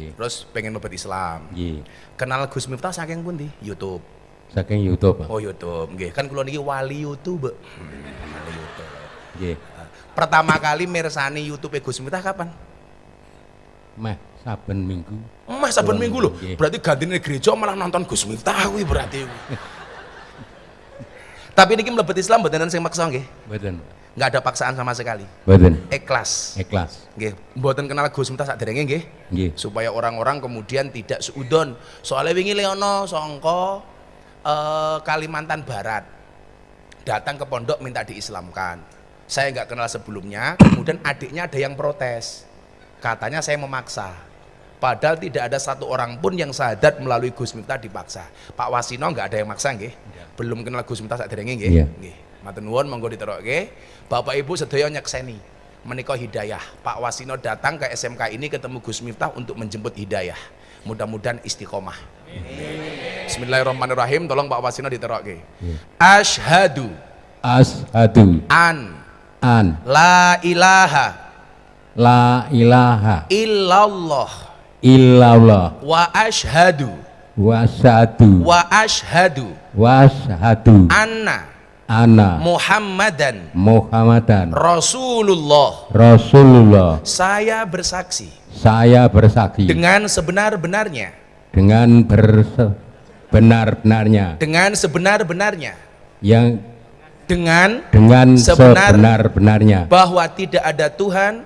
Nggih. Terus pengen mlebet Islam. Nggih. Kenal Gus Miftah saking pundi? YouTube. Saking YouTube. Oh YouTube, nggih. Kan kula niki wali YouTube. Wali YouTube. Nggih. Pertama kali mirsani YouTube Gus Miftah kapan? Meh saben minggu. Mas saben minggu loh. nggih. Berarti gantine gereja malah nonton Gus Miftah kuwi berarti. Tapi niki mlebet Islam mboten sing maksa nggih. Mboten. Nggak ada paksaan sama sekali. Mboten. Ikhlas. Ikhlas. Nggih, mboten kenal Gus Miftah sakderenge nggih. Nggih. Supaya orang-orang kemudian tidak seudon. Soalnya wingi Leono songko eh, Kalimantan Barat datang ke pondok minta diislamkan. Saya nggak kenal sebelumnya, kemudian adiknya ada yang protes. Katanya saya memaksa. Padahal tidak ada satu orang pun yang sadat melalui Gus Miftah dipaksa. Pak Wasino nggak ada yang maksa nggih. Belum kenal Gus Miftah sakderenge nggih. Iya. Nggih. Matur nuwun monggo diterokke. Bapak Ibu sedaya nyekseni menika hidayah. Pak Wasino datang ke SMK ini ketemu Gus Miftah untuk menjemput hidayah. Mudah-mudahan istiqomah. Bismillahirrahmanirrahim. Tolong Pak Wasino diterokke. Ashhadu Ashadu. An. An. La ilaha. La ilaha. Illallah. Illallah. Wa ashhadu wa syahadu wa ashhadu wa syahadu anna ana. Muhammadan. Muhammadan. Rasulullah. Rasulullah. Saya bersaksi. Saya bersaksi. Dengan sebenar-benarnya, dengan berbenar-benarnya dengan sebenar-benarnya, yang dengan dengan Sebenar- sebenar-benarnya. bahwa tidak ada Tuhan.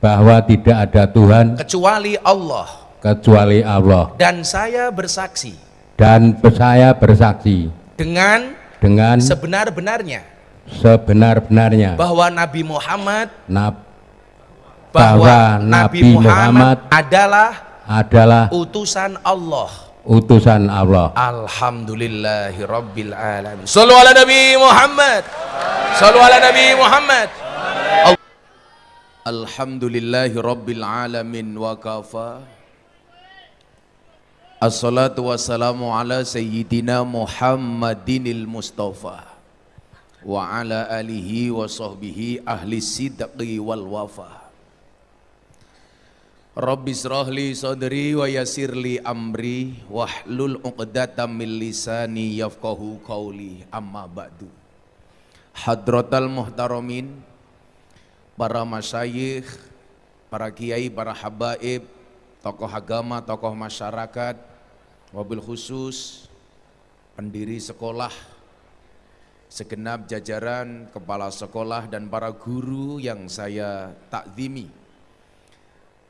Bahwa tidak ada Tuhan. Kecuali Allah. Kecuali Allah. Dan saya bersaksi. Dan saya bersaksi. Dengan dengan sebenar-benarnya sebenar-benarnya bahwa Nabi Muhammad Nab- bahwa bahwa Nabi Muhammad Muhammad adalah adalah utusan Allah. utusan Allah Alhamdulillahi Rabbil Alamin. Sallu ala Nabi Muhammad. Sallu ala Nabi Muhammad. Alhamdulillahi Rabbil Alamin wa kafa. Assalatu wassalamu ala Sayyidina Muhammadinil Mustafa wa ala alihi wa sahbihi ahli sidqi wal wafa. Rabbi israh li sadri wa yassir li amri wahlul 'uqdatam min lisani yafqahu qawli amma ba'du. Hadratal muhtaramin para masyayikh, para kiai, para habaib, tokoh agama, tokoh masyarakat, wabil khusus pendiri sekolah, segenap jajaran kepala sekolah dan para guru yang saya takzimi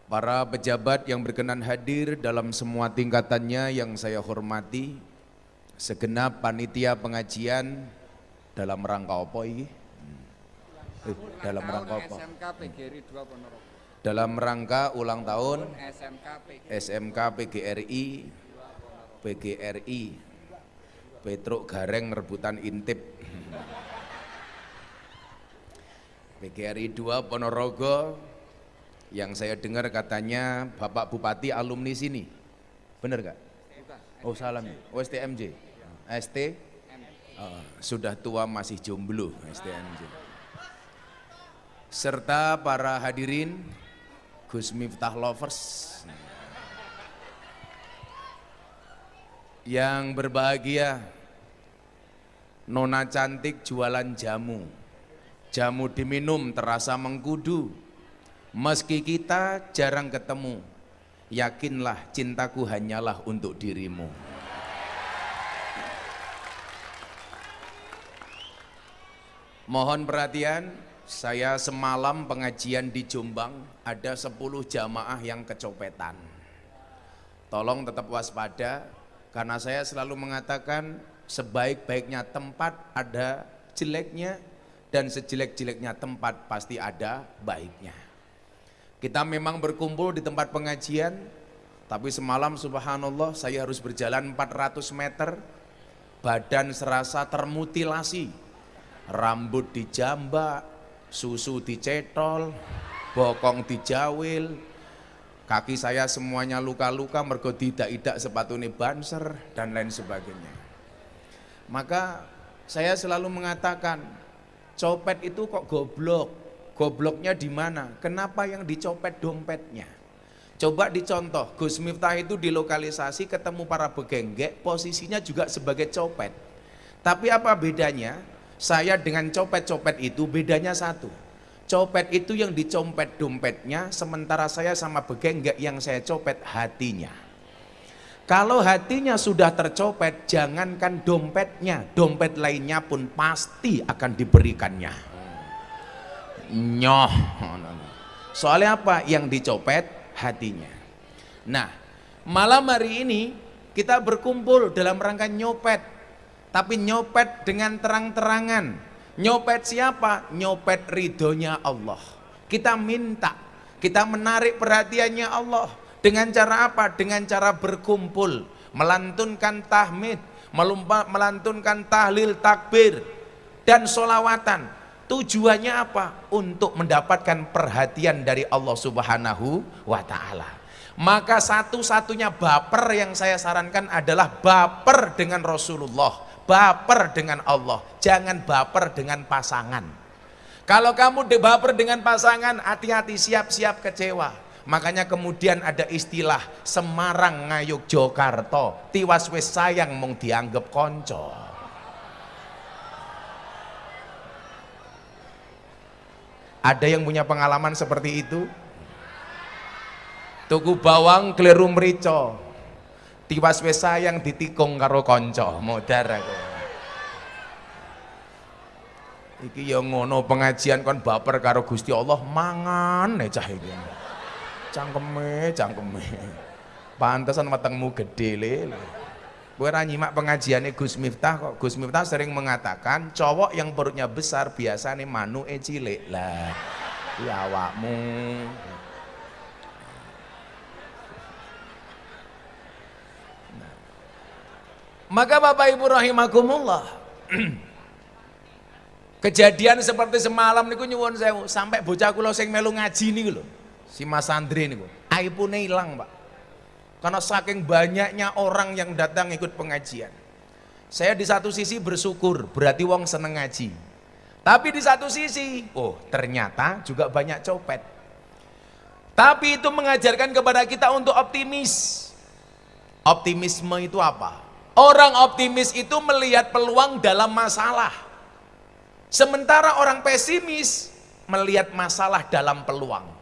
para pejabat yang berkenan hadir dalam semua tingkatannya yang saya hormati, segenap panitia pengajian dalam rangka apa ini? Eh, dalam rangka apa? SMK PGRI 2 Ponorogo. Dalam rangka ulang tahun SMK PGRI PGRI Petruk Gareng rebutan intip PGRI 2 Ponorogo yang saya dengar katanya Bapak Bupati alumni sini. Benar gak? Oh salam. Oh STMJ. ST? Oh, sudah tua masih jomblo STMJ. Serta para hadirin Gus Miftah Lovers. Yang berbahagia Nona cantik jualan jamu. Jamu diminum terasa mengkudu. Meski kita jarang ketemu yakinlah cintaku hanyalah untuk dirimu. Mohon perhatian saya semalam pengajian di Jombang ada 10 jamaah yang kecopetan tolong tetap waspada karena saya selalu mengatakan sebaik-baiknya tempat ada jeleknya dan sejelek-jeleknya tempat pasti ada baiknya. Kita memang berkumpul di tempat pengajian, tapi semalam subhanallah saya harus berjalan 400 meter, badan serasa termutilasi, rambut dijambak, susu dicetol, bokong dijawil, kaki saya semuanya luka-luka mergo tidak-tidak sepatu ini banser dan lain sebagainya. Maka saya selalu mengatakan copet itu kok goblok. Gobloknya di mana? Kenapa yang dicopet dompetnya? Coba dicontoh, Gus Miftah itu dilokalisasi ketemu para begenggek, posisinya juga sebagai copet. Tapi apa bedanya? Saya dengan copet-copet itu bedanya satu. Copet itu yang dicompet dompetnya, sementara saya sama begenggek yang saya copet hatinya. Kalau hatinya sudah tercopet, jangankan dompetnya, dompet lainnya pun pasti akan diberikannya. Nyoh. Soalnya apa? Yang dicopet hatinya. Nah, malam hari ini kita berkumpul dalam rangka nyopet. Tapi nyopet dengan terang-terangan. Nyopet siapa? Nyopet ridhonya Allah. Kita minta, kita menarik perhatiannya Allah. Dengan cara apa? Dengan cara berkumpul, melantunkan tahmid, melantunkan tahlil takbir, dan solawatan. Tujuannya apa? Untuk mendapatkan perhatian dari Allah Subhanahu wa Ta'ala. Maka satu-satunya baper yang saya sarankan adalah baper dengan Rasulullah, baper dengan Allah, jangan baper dengan pasangan. Kalau kamu baper dengan pasangan, hati-hati siap-siap kecewa. Makanya kemudian ada istilah Semarang ngayuk Jogarta, tiwas wis sayang mung dianggap konco. Ada yang punya pengalaman seperti itu? Tuku bawang keliru merico. Tiwas wis sayang ditikung karo konco, modar aku. Iki ya ngono pengajian kon baper karo Gusti Allah mangan nek cah iki. Cangkeme, cangkeme. Pantesan wetengmu gede le. Gue nyimak pengajiannya Gus Miftah kok Gus Miftah sering mengatakan cowok yang perutnya besar biasanya manu e cilik lah ya awakmu maka Bapak Ibu rahimakumullah kejadian seperti semalam niku nyuwun sewu sampai bocah kula sing melu ngaji niku lho si Mas Andri niku aipune ilang Pak karena saking banyaknya orang yang datang ikut pengajian. Saya di satu sisi bersyukur, berarti wong seneng ngaji. Tapi di satu sisi, oh ternyata juga banyak copet. Tapi itu mengajarkan kepada kita untuk optimis. Optimisme itu apa? Orang optimis itu melihat peluang dalam masalah. Sementara orang pesimis melihat masalah dalam peluang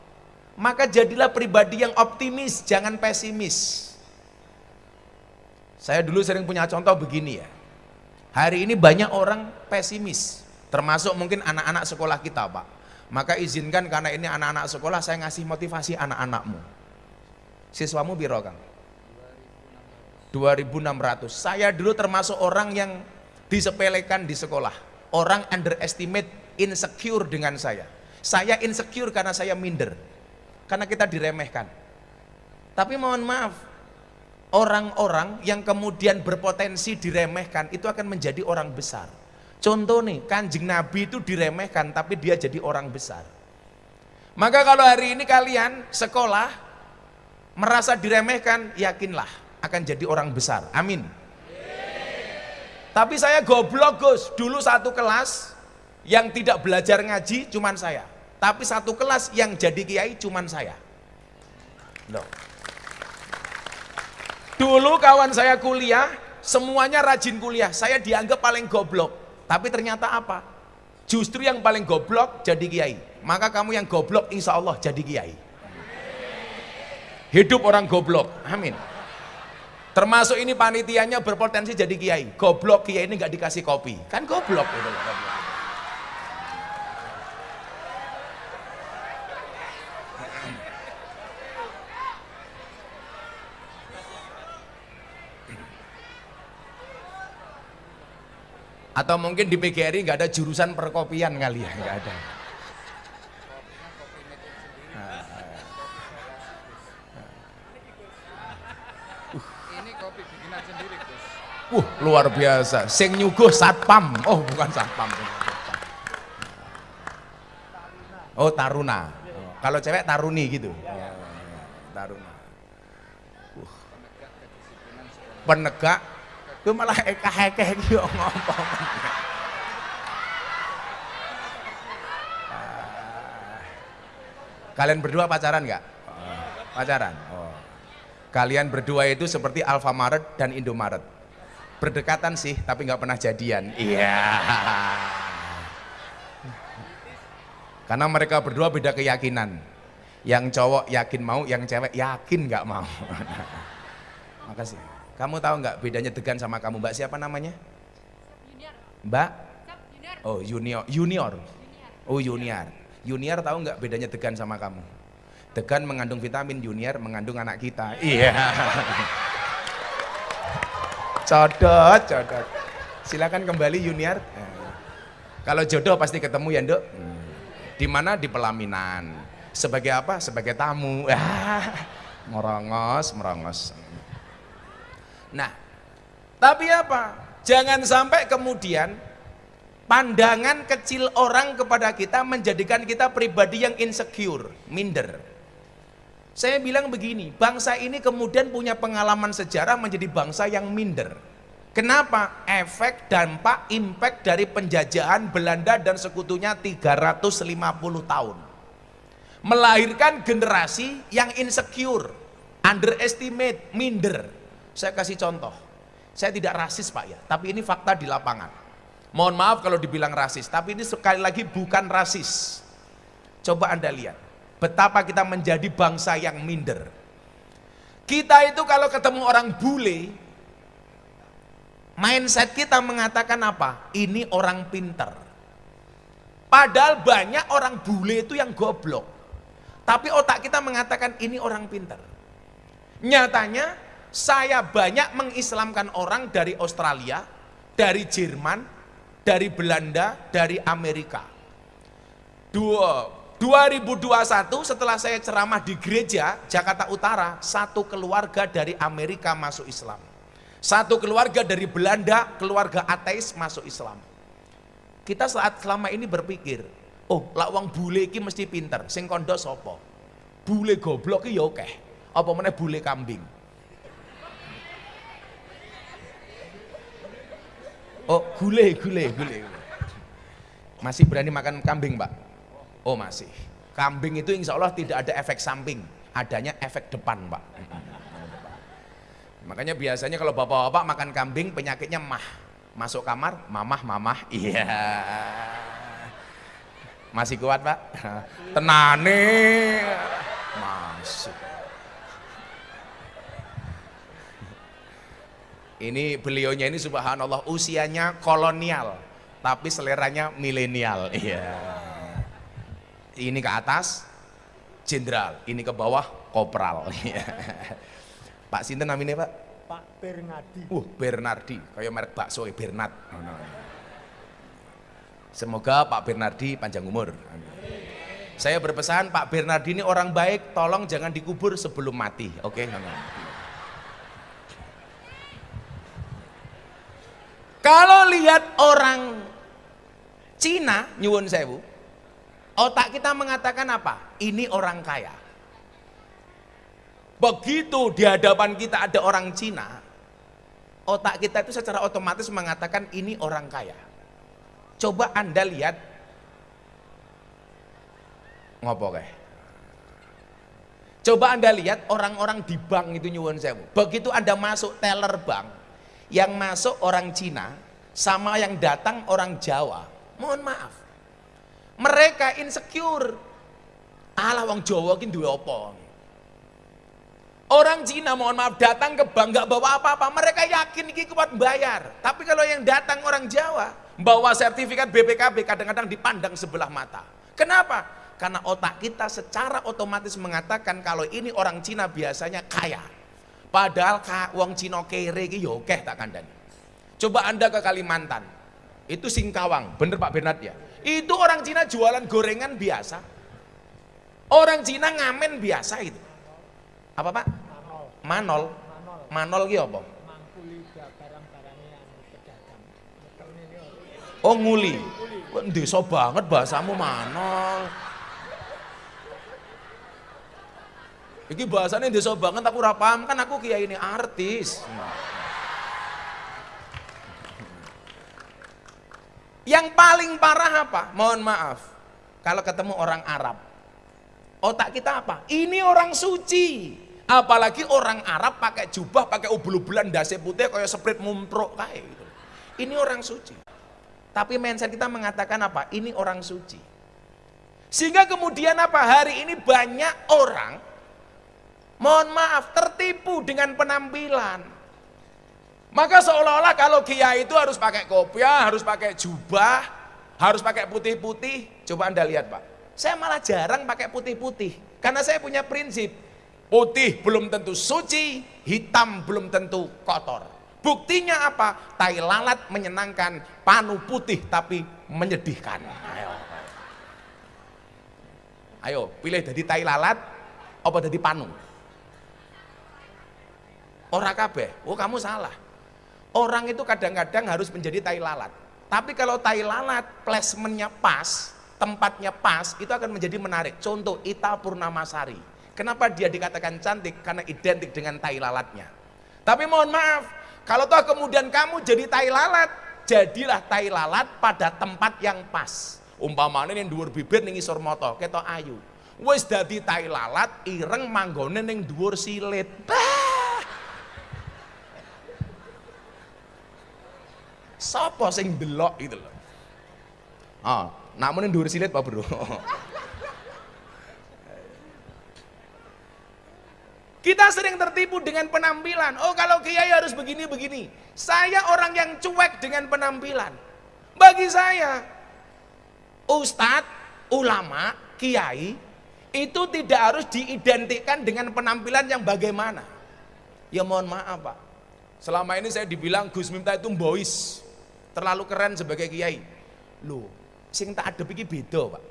maka jadilah pribadi yang optimis, jangan pesimis. Saya dulu sering punya contoh begini ya. Hari ini banyak orang pesimis, termasuk mungkin anak-anak sekolah kita, Pak. Maka izinkan karena ini anak-anak sekolah saya ngasih motivasi anak-anakmu. Siswamu biro, Kang? 2600. Saya dulu termasuk orang yang disepelekan di sekolah. Orang underestimate, insecure dengan saya. Saya insecure karena saya minder karena kita diremehkan. Tapi mohon maaf, orang-orang yang kemudian berpotensi diremehkan itu akan menjadi orang besar. Contoh nih, kanjeng Nabi itu diremehkan tapi dia jadi orang besar. Maka kalau hari ini kalian sekolah merasa diremehkan, yakinlah akan jadi orang besar. Amin. Tapi saya goblok Gus, dulu satu kelas yang tidak belajar ngaji cuman saya. Tapi satu kelas yang jadi kiai cuman saya. Loh. Dulu kawan saya kuliah, semuanya rajin kuliah. Saya dianggap paling goblok. Tapi ternyata apa? Justru yang paling goblok jadi kiai. Maka kamu yang goblok insya Allah jadi kiai. Hidup orang goblok. Amin. Termasuk ini panitianya berpotensi jadi kiai. Goblok kiai ini nggak dikasih kopi. Kan goblok itu. Goblok. Atau mungkin di PGRI nggak ada jurusan perkopian kali ya, nggak ada. Kopi bikinan sendiri, Gus. Uh, luar biasa. Sing nyuguh satpam. Oh, bukan satpam. Oh, taruna. Oh, kalau cewek taruni gitu. Ya, taruna. Uh. Penegak itu malah ekah-ekah gitu ngomong. Kalian berdua pacaran nggak? Pacaran. Kalian berdua itu seperti Alfamaret dan Indomaret. Berdekatan sih, tapi nggak pernah jadian. Iya. Karena mereka berdua beda keyakinan. Yang cowok yakin mau, yang cewek yakin nggak mau. Makasih. Kamu tahu nggak bedanya Degan sama kamu? Mbak siapa namanya? Mbak? Oh junior, junior. Oh junior. Junior tahu nggak bedanya Degan sama kamu? Degan mengandung vitamin, junior mengandung anak kita. Iya. Codot, codot. Silakan kembali junior. Kalau jodoh pasti ketemu ya, Nduk. Di mana di pelaminan. Sebagai apa? Sebagai tamu. Merongos, merongos. Nah, tapi apa? Jangan sampai kemudian pandangan kecil orang kepada kita menjadikan kita pribadi yang insecure, minder. Saya bilang begini, bangsa ini kemudian punya pengalaman sejarah menjadi bangsa yang minder. Kenapa? Efek, dampak, impact dari penjajahan Belanda dan sekutunya 350 tahun. Melahirkan generasi yang insecure, underestimate, minder. Saya kasih contoh. Saya tidak rasis Pak ya, tapi ini fakta di lapangan. Mohon maaf kalau dibilang rasis, tapi ini sekali lagi bukan rasis. Coba Anda lihat betapa kita menjadi bangsa yang minder. Kita itu kalau ketemu orang bule, mindset kita mengatakan apa? Ini orang pinter. Padahal banyak orang bule itu yang goblok. Tapi otak kita mengatakan ini orang pinter. Nyatanya saya banyak mengislamkan orang dari Australia, dari Jerman, dari Belanda, dari Amerika. Dua 2021 setelah saya ceramah di gereja Jakarta Utara, satu keluarga dari Amerika masuk Islam. Satu keluarga dari Belanda, keluarga ateis masuk Islam. Kita saat selama ini berpikir, oh lawang bule iki mesti pinter, sing kondo sopo. Bule goblok ki ya. Apa meneh bule kambing. Oh, gule, gule, gule. Masih berani makan kambing, Pak? Oh masih. Kambing itu insya Allah tidak ada efek samping, adanya efek depan pak. Makanya biasanya kalau bapak-bapak makan kambing penyakitnya mah. Masuk kamar, mamah, mamah, iya. Masih kuat pak? Tenane. Masih. Ini beliaunya ini subhanallah usianya kolonial, tapi seleranya milenial. Iya ini ke atas jenderal, ini ke bawah kopral. Pak Sinten namanya Pak? Pak Bernardi. Uh, Bernardi, kayak merek bakso ya Bernard. Semoga Pak Bernardi panjang umur. Saya berpesan Pak Bernardi ini orang baik, tolong jangan dikubur sebelum mati. Oke, okay? Kalau lihat orang Cina nyuwun sewu, Otak kita mengatakan apa? Ini orang kaya. Begitu di hadapan kita ada orang Cina, otak kita itu secara otomatis mengatakan ini orang kaya. Coba Anda lihat ngopo. Coba Anda lihat orang-orang di bank itu nyuwun sewu. Begitu Anda masuk teller bank, yang masuk orang Cina sama yang datang orang Jawa. Mohon maaf, mereka insecure. Alah wong Jawa ki duwe apa? Orang Cina mohon maaf datang ke bank nggak bawa apa-apa, mereka yakin ini kuat bayar. Tapi kalau yang datang orang Jawa bawa sertifikat BPKB kadang-kadang dipandang sebelah mata. Kenapa? Karena otak kita secara otomatis mengatakan kalau ini orang Cina biasanya kaya. Padahal wong Cina kere ki yo ya tak kandani. Coba Anda ke Kalimantan. Itu Singkawang, bener Pak Bernard ya? Itu orang Cina jualan gorengan biasa. Orang Cina ngamen biasa itu. Apa Pak? Manol. Manol ki apa? Oh nguli. Desa banget bahasamu manol. Iki bahasanya desa banget aku ora paham kan aku kiai ini artis. Yang paling parah apa? Mohon maaf. Kalau ketemu orang Arab. Otak kita apa? Ini orang suci. Apalagi orang Arab pakai jubah, pakai ubul-ubulan dasi putih kayak seprit mumprok kayak gitu. Ini orang suci. Tapi mindset kita mengatakan apa? Ini orang suci. Sehingga kemudian apa? Hari ini banyak orang mohon maaf tertipu dengan penampilan. Maka seolah-olah kalau kiai itu harus pakai kopiah, harus pakai jubah, harus pakai putih-putih. Coba Anda lihat, Pak. Saya malah jarang pakai putih-putih. Karena saya punya prinsip, putih belum tentu suci, hitam belum tentu kotor. Buktinya apa? Tai lalat menyenangkan, panu putih tapi menyedihkan. Ayo. Ayo, pilih jadi tai lalat apa jadi panu? Orang kabeh. Oh, kamu salah. Orang itu kadang-kadang harus menjadi tai lalat. Tapi kalau tai lalat placementnya pas, tempatnya pas, itu akan menjadi menarik. Contoh Ita Purnamasari. Kenapa dia dikatakan cantik? Karena identik dengan tai lalatnya. Tapi mohon maaf, kalau toh kemudian kamu jadi tai lalat, jadilah tai lalat pada tempat yang pas. Umpamanya yang dhuwur bibir ning isor moto, ketok ayu. Wis dadi tai lalat, ireng manggone ning dhuwur silit. Bah! Sopo sing delok itu loh. Ah, namun yang dhuwur silit Pak Bro. Kita sering tertipu dengan penampilan. Oh kalau kiai harus begini-begini. Saya orang yang cuek dengan penampilan. Bagi saya, ustadz, ulama, kiai, itu tidak harus diidentikan dengan penampilan yang bagaimana. Ya mohon maaf Pak. Selama ini saya dibilang Gus Miftah itu boys. Terlalu keren sebagai kiai. Loh, sing tak ada pikir beda Pak.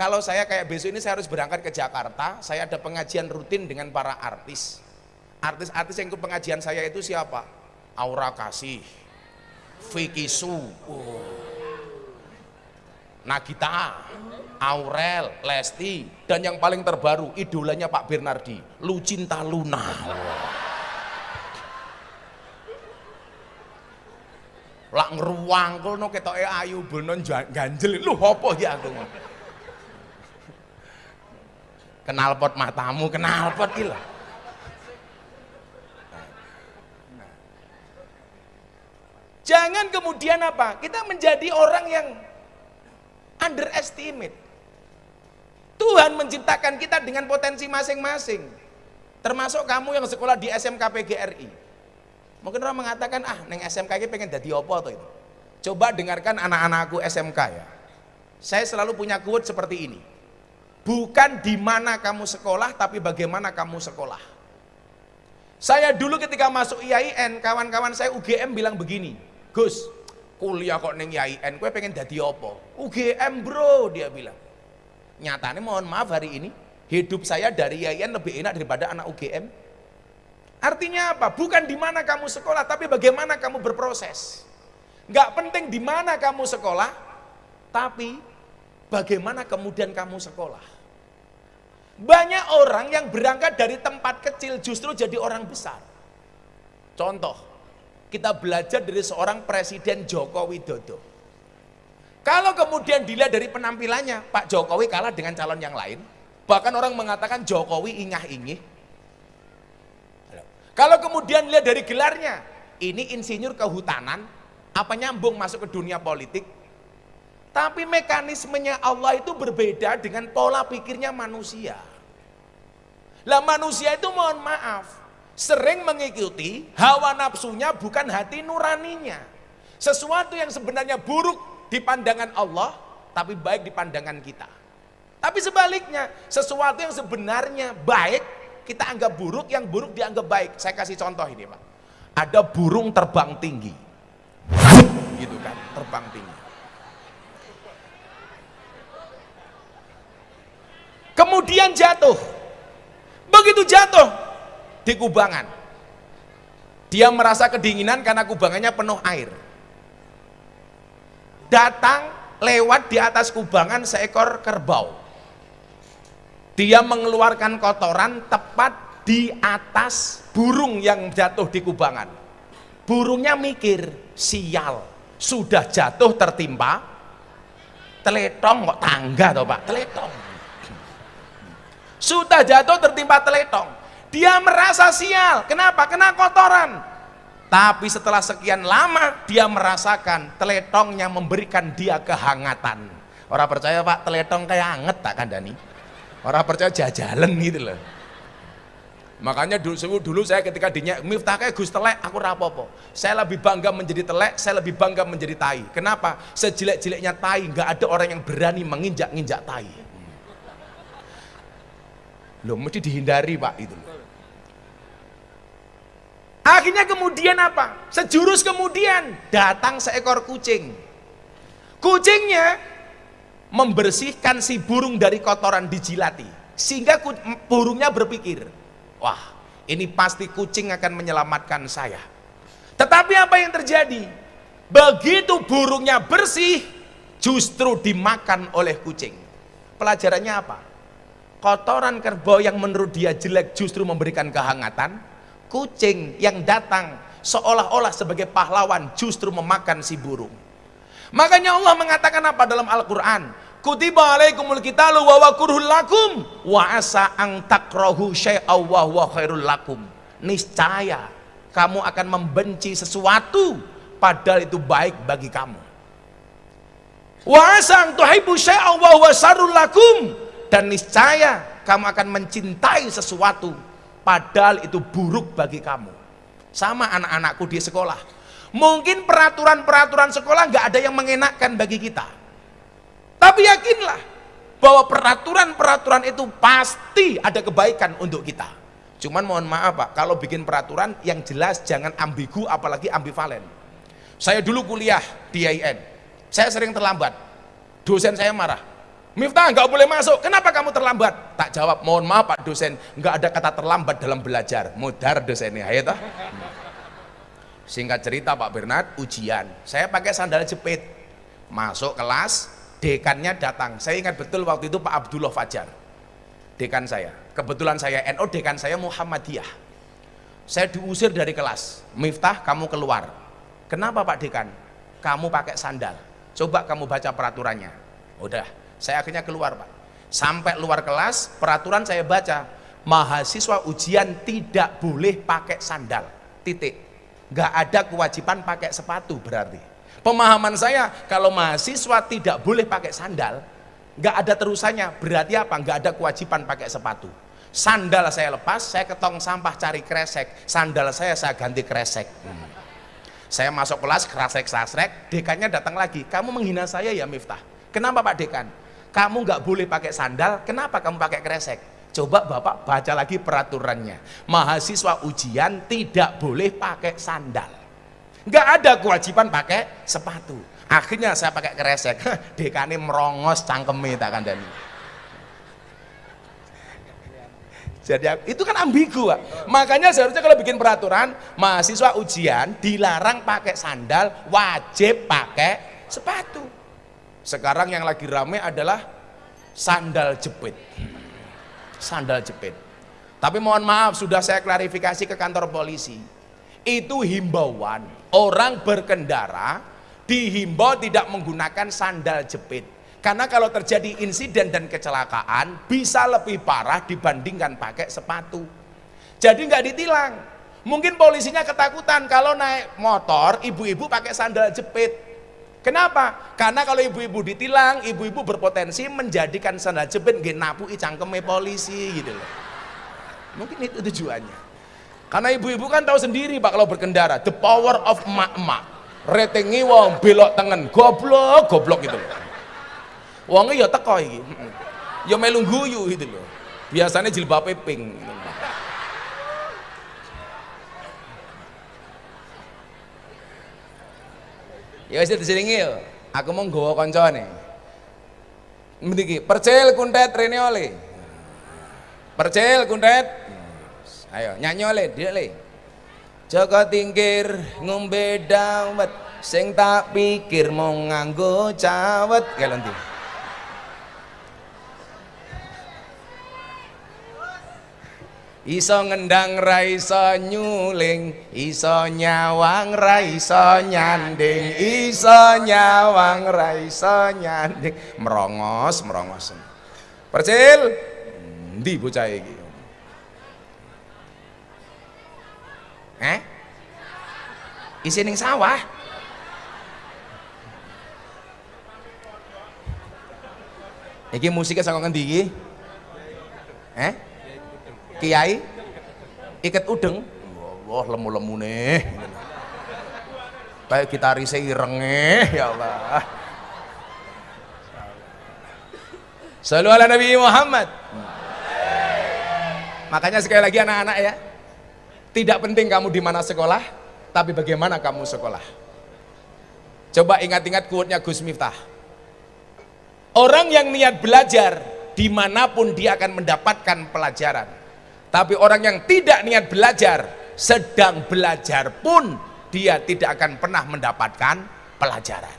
Kalau saya kayak besok ini saya harus berangkat ke Jakarta, saya ada pengajian rutin dengan para artis. Artis-artis yang ikut pengajian saya itu siapa? Aura Kasih, Vicky Su, oh. Nagita, Aurel, Lesti, dan yang paling terbaru idolanya Pak Bernardi, Lucinta Luna. Lak ngeruangkul no ketoke ayu benon ganjel. Lu apa ya aku? kenal pot matamu, kenal pot gila. Jangan kemudian apa? Kita menjadi orang yang underestimate. Tuhan menciptakan kita dengan potensi masing-masing. Termasuk kamu yang sekolah di SMK PGRI. Mungkin orang mengatakan, ah, neng SMK ini pengen jadi apa tuh itu. Coba dengarkan anak-anakku SMK ya. Saya selalu punya quote seperti ini. Bukan di mana kamu sekolah, tapi bagaimana kamu sekolah. Saya dulu ketika masuk IAIN, kawan-kawan saya UGM bilang begini, Gus, kuliah kok neng IAIN, gue pengen jadi apa? UGM bro, dia bilang. Nyatanya mohon maaf hari ini, hidup saya dari IAIN lebih enak daripada anak UGM. Artinya apa? Bukan di mana kamu sekolah, tapi bagaimana kamu berproses. Gak penting di mana kamu sekolah, tapi bagaimana kemudian kamu sekolah. Banyak orang yang berangkat dari tempat kecil justru jadi orang besar. Contoh, kita belajar dari seorang Presiden Joko Widodo. Kalau kemudian dilihat dari penampilannya, Pak Jokowi kalah dengan calon yang lain. Bahkan orang mengatakan Jokowi ingah-ingih. Kalau kemudian lihat dari gelarnya, ini insinyur kehutanan, apa nyambung masuk ke dunia politik? Tapi mekanismenya Allah itu berbeda dengan pola pikirnya manusia. Lah manusia itu mohon maaf, sering mengikuti hawa nafsunya bukan hati nuraninya. Sesuatu yang sebenarnya buruk di pandangan Allah, tapi baik di pandangan kita. Tapi sebaliknya, sesuatu yang sebenarnya baik, kita anggap buruk, yang buruk dianggap baik. Saya kasih contoh ini Pak. Ada burung terbang tinggi. Gitu kan, terbang tinggi. Kemudian jatuh. Begitu jatuh di kubangan. Dia merasa kedinginan karena kubangannya penuh air. Datang lewat di atas kubangan seekor kerbau. Dia mengeluarkan kotoran tepat di atas burung yang jatuh di kubangan. Burungnya mikir, sial, sudah jatuh tertimpa, teletong kok tangga toh Pak, teletong. Sudah jatuh tertimpa teletong. Dia merasa sial. Kenapa? Kena kotoran. Tapi setelah sekian lama dia merasakan teletongnya memberikan dia kehangatan. Orang percaya Pak, teletong kayak anget tak kandani? Orang percaya jajalan gitu loh. Makanya dulu, dulu saya ketika dinyak miftah kayak Gus telek, aku rapopo. Saya lebih bangga menjadi telek, saya lebih bangga menjadi tai. Kenapa? Sejelek-jeleknya tai, nggak ada orang yang berani menginjak-injak tai. Loh, mesti dihindari pak itu. Akhirnya kemudian apa? Sejurus kemudian datang seekor kucing. Kucingnya membersihkan si burung dari kotoran dijilati. Sehingga burungnya berpikir, wah ini pasti kucing akan menyelamatkan saya. Tetapi apa yang terjadi? Begitu burungnya bersih, justru dimakan oleh kucing. Pelajarannya apa? Kotoran kerbau yang menurut dia jelek justru memberikan kehangatan. Kucing yang datang seolah-olah sebagai pahlawan justru memakan si burung. Makanya Allah mengatakan apa dalam Al-Quran? Kutiba alaikumul qitalu wa wakurhul lakum wa asa ang takrahu syai'aw wa huwa khairul lakum. Niscaya kamu akan membenci sesuatu padahal itu baik bagi kamu. Wa asa ang tuhibbu syai'aw wa huwa syarrul lakum dan niscaya kamu akan mencintai sesuatu padahal itu buruk bagi kamu. Sama anak-anakku di sekolah. Mungkin peraturan-peraturan sekolah nggak ada yang mengenakkan bagi kita tapi yakinlah bahwa peraturan-peraturan itu pasti ada kebaikan untuk kita. Cuman mohon maaf Pak, kalau bikin peraturan yang jelas jangan ambigu apalagi ambivalen. Saya dulu kuliah di IAIN, saya sering terlambat. Dosen saya marah. Miftah nggak boleh masuk, kenapa kamu terlambat? Tak jawab, mohon maaf Pak dosen, nggak ada kata terlambat dalam belajar. Mudar dosennya, ayo toh. Singkat cerita Pak Bernard, ujian. Saya pakai sandal jepit. Masuk kelas, dekannya datang. Saya ingat betul waktu itu Pak Abdullah Fajar dekan saya. Kebetulan saya NO dekan saya Muhammadiyah. Saya diusir dari kelas. Miftah kamu keluar. Kenapa Pak dekan? Kamu pakai sandal. Coba kamu baca peraturannya. Udah saya akhirnya keluar Pak. Sampai luar kelas peraturan saya baca mahasiswa ujian tidak boleh pakai sandal. Titik nggak ada kewajiban pakai sepatu berarti Pemahaman saya kalau mahasiswa tidak boleh pakai sandal, nggak ada terusannya. Berarti apa? Nggak ada kewajiban pakai sepatu. Sandal saya lepas, saya ke tong sampah cari kresek. Sandal saya saya ganti kresek. Hmm. Saya masuk kelas kresek sasrek, dekannya datang lagi. Kamu menghina saya ya Miftah. Kenapa Pak Dekan? Kamu nggak boleh pakai sandal, kenapa kamu pakai kresek? Coba Bapak baca lagi peraturannya. Mahasiswa ujian tidak boleh pakai sandal. Nggak ada kewajiban pakai sepatu. Akhirnya saya pakai kresek dekane merongos cangkeme tak kandani jadi itu kan ambigu Pak. makanya seharusnya kalau bikin peraturan mahasiswa ujian dilarang pakai sandal wajib pakai sepatu. Sekarang yang lagi rame adalah sandal jepit sandal jepit. Tapi mohon maaf sudah saya klarifikasi ke kantor polisi. Itu himbauan. Orang berkendara dihimbau tidak menggunakan sandal jepit. Karena kalau terjadi insiden dan kecelakaan bisa lebih parah dibandingkan pakai sepatu. Jadi nggak ditilang. Mungkin polisinya ketakutan kalau naik motor ibu-ibu pakai sandal jepit Kenapa? Karena kalau ibu-ibu ditilang, ibu-ibu berpotensi menjadikan sandal jepit nggih napu cangkeme polisi gitu loh. Mungkin itu tujuannya. Karena ibu-ibu kan tahu sendiri Pak kalau berkendara, the power of emak-emak. Retengi wong belok tengen, goblok, goblok gitu loh. Wongnya ya teko iki. Ya melu guyu gitu loh. Biasanya jilbab pink. Gitu Ya wis diselingi yo. Aku mau nggawa kancane. Mriki, percil kuntet rene oleh. Percil kuntet Ayo nyanyi oleh dia le. Joko tingkir ngombe dawet sing tak pikir mau nganggo cawet kalenti. Iso ngendang ra iso nyuling, iso nyawang ra iso nyanding, iso nyawang ra iso nyanding. Merongos, merongos. Percil, Ndi bocah iki? Eh? Isi ning sawah. Iki musiknya saka ngendi? Eh? Kiai? Iket udeng? Wah, lemu-lemu nih. Kayak gitaris irenge, ya Allah. Selalu ala Nabi Muhammad. Makanya sekali lagi anak-anak ya, tidak penting kamu di mana sekolah, tapi bagaimana kamu sekolah. Coba ingat-ingat quote-nya Gus Miftah. Orang yang niat belajar, di mana pun dia akan mendapatkan pelajaran. Tapi orang yang tidak niat belajar, sedang belajar pun, dia tidak akan pernah mendapatkan pelajaran.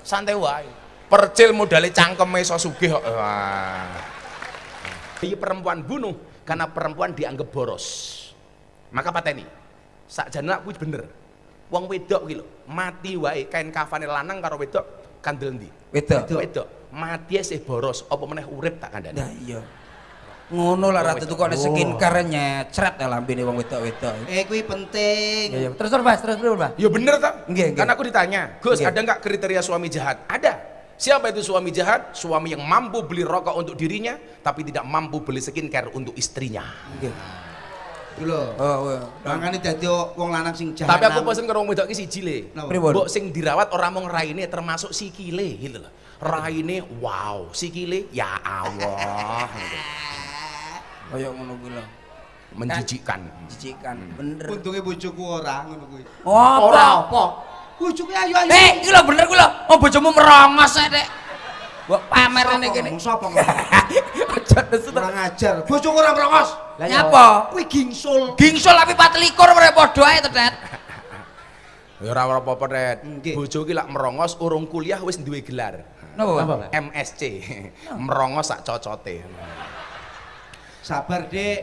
Santai wae. Percil modalnya cangkem iso sugih kok. Perempuan bunuh karena perempuan dianggap boros. Maka pateni. Sakjane kuwi bener. Wong wedok lho, mati wae kain kafane lanang karo wedok kandel ndi? Wedok. Wedok. Mati sih boros, apa meneh urip tak kandhani. Nah iya. Ngono lah ratu tukone skincare nyecret ya lambene wong wedok-wedok. Eh kuwi penting. Iya, iya. Terus terus Mas, terus terus Mas. Ya bener tak? Nggih, nggih. Karena aku ditanya, Gus ada nggak kriteria suami jahat? Ada. Siapa itu suami jahat? Suami yang mampu beli rokok untuk dirinya, tapi tidak mampu beli skincare untuk istrinya. Nggih. Lho. Oh, oh. Makane dadi wong lanang sing jahat. Tapi aku pesen karo wong wedok iki siji le. Mbok sing dirawat orang mung raine termasuk sikile gitu loh. Raine wow, sikile ya Allah. Kaya ngono kuwi lho. Menjijikkan. Jijikan, bener. Untunge bojoku ora ngono kuwi. Oh, apa? apa? Bojoku ayu-ayu. Eh, iki lho bener kuwi lho. Oh, bojomu merongos ae, Dek. Mbok pamer ngene kene. Sapa ngomong? Aja nesu. Kurang ajar. Bojoku ora merongos. Nyapa? Kuwi gingsul. Gingsul tapi 24 mere padha ae to, Det. Ya ora ora apa-apa. Nggih. Bojo ki lak merongos urung kuliah wis duwe gelar. Napa? MSc. merongos sak cocote. Sabar, Dik.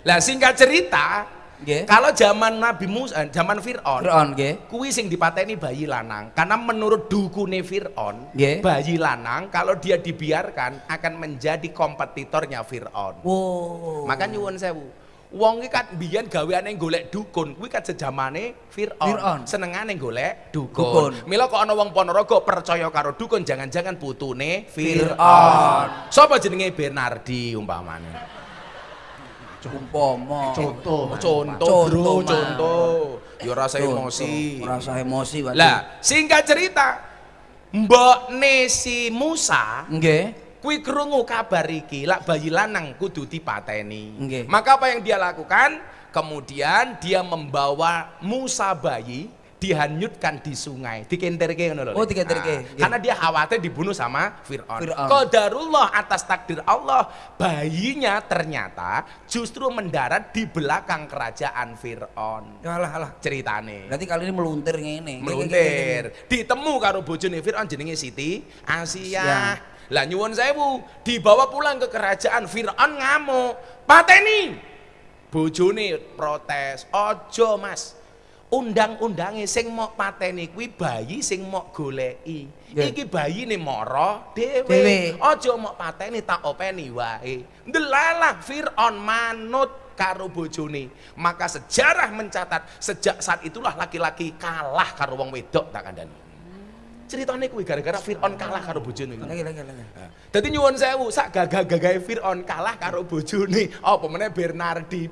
Lah singkat cerita, Nggih. kalau zaman Nabi Musa, zaman Fir'aun, Fir'aun kuwi sing dipateni bayi lanang karena menurut dukune Fir'aun bayi lanang kalau dia dibiarkan akan menjadi kompetitornya Fir'aun Wow. maka nyuwun sewu wong iki kan biyen gaweane golek dukun kuwi kan sejamane Fir'aun Fir'aun. senengane golek dukun, Dukun. mila kok ana wong Ponorogo percaya karo dukun jangan-jangan putune Fir'aun. Sapa jenenge Bernardi umpamane Umpama. Contoh. contoh bro Contoh, ya rasa emosi Rasa emosi. Lah, singkat cerita, Mbok Nesi Musa Nggih. Kuwi krungu kabar iki, lak bayi lanang kudu dipateni. Nggih. Maka apa yang dia lakukan? Kemudian dia membawa Musa bayi dihanyutkan di sungai, dikenterke ngono lho. Oh, dikenterke. Nah, karena dia khawatir dibunuh sama Firaun. Fir'aun. Qadarullah atas takdir Allah, bayinya ternyata justru mendarat di belakang kerajaan Firaun. Alah alah. Ceritane Berarti kali ini meluntir ngene. meluntir ditemu karo bojone Fir'aun jenenge Siti Asia. Lah nyuwun sewu dibawa pulang ke kerajaan Fir'aun ngamuk. Pateni. Bojone protes. Ojo mas. Undang-undange sing mau pateni kuwi bayi sing mau goleki. Ya. iki bayi nih moro Dewe. dhewe. Ojo mau pateni tak openi wae. Ndelalah Fir'aun manut karo bojone. Maka sejarah mencatat sejak saat itulah laki-laki kalah karo wong wedok tak kandhani ceritane kuwi gara-gara Fir'aun kalah karo bojone kuwi. Lagi lagi lagi. Nah, Dadi nyuwun sewu sak gagah-gagahe Fir'aun kalah karo bojone apa meneh Bernardi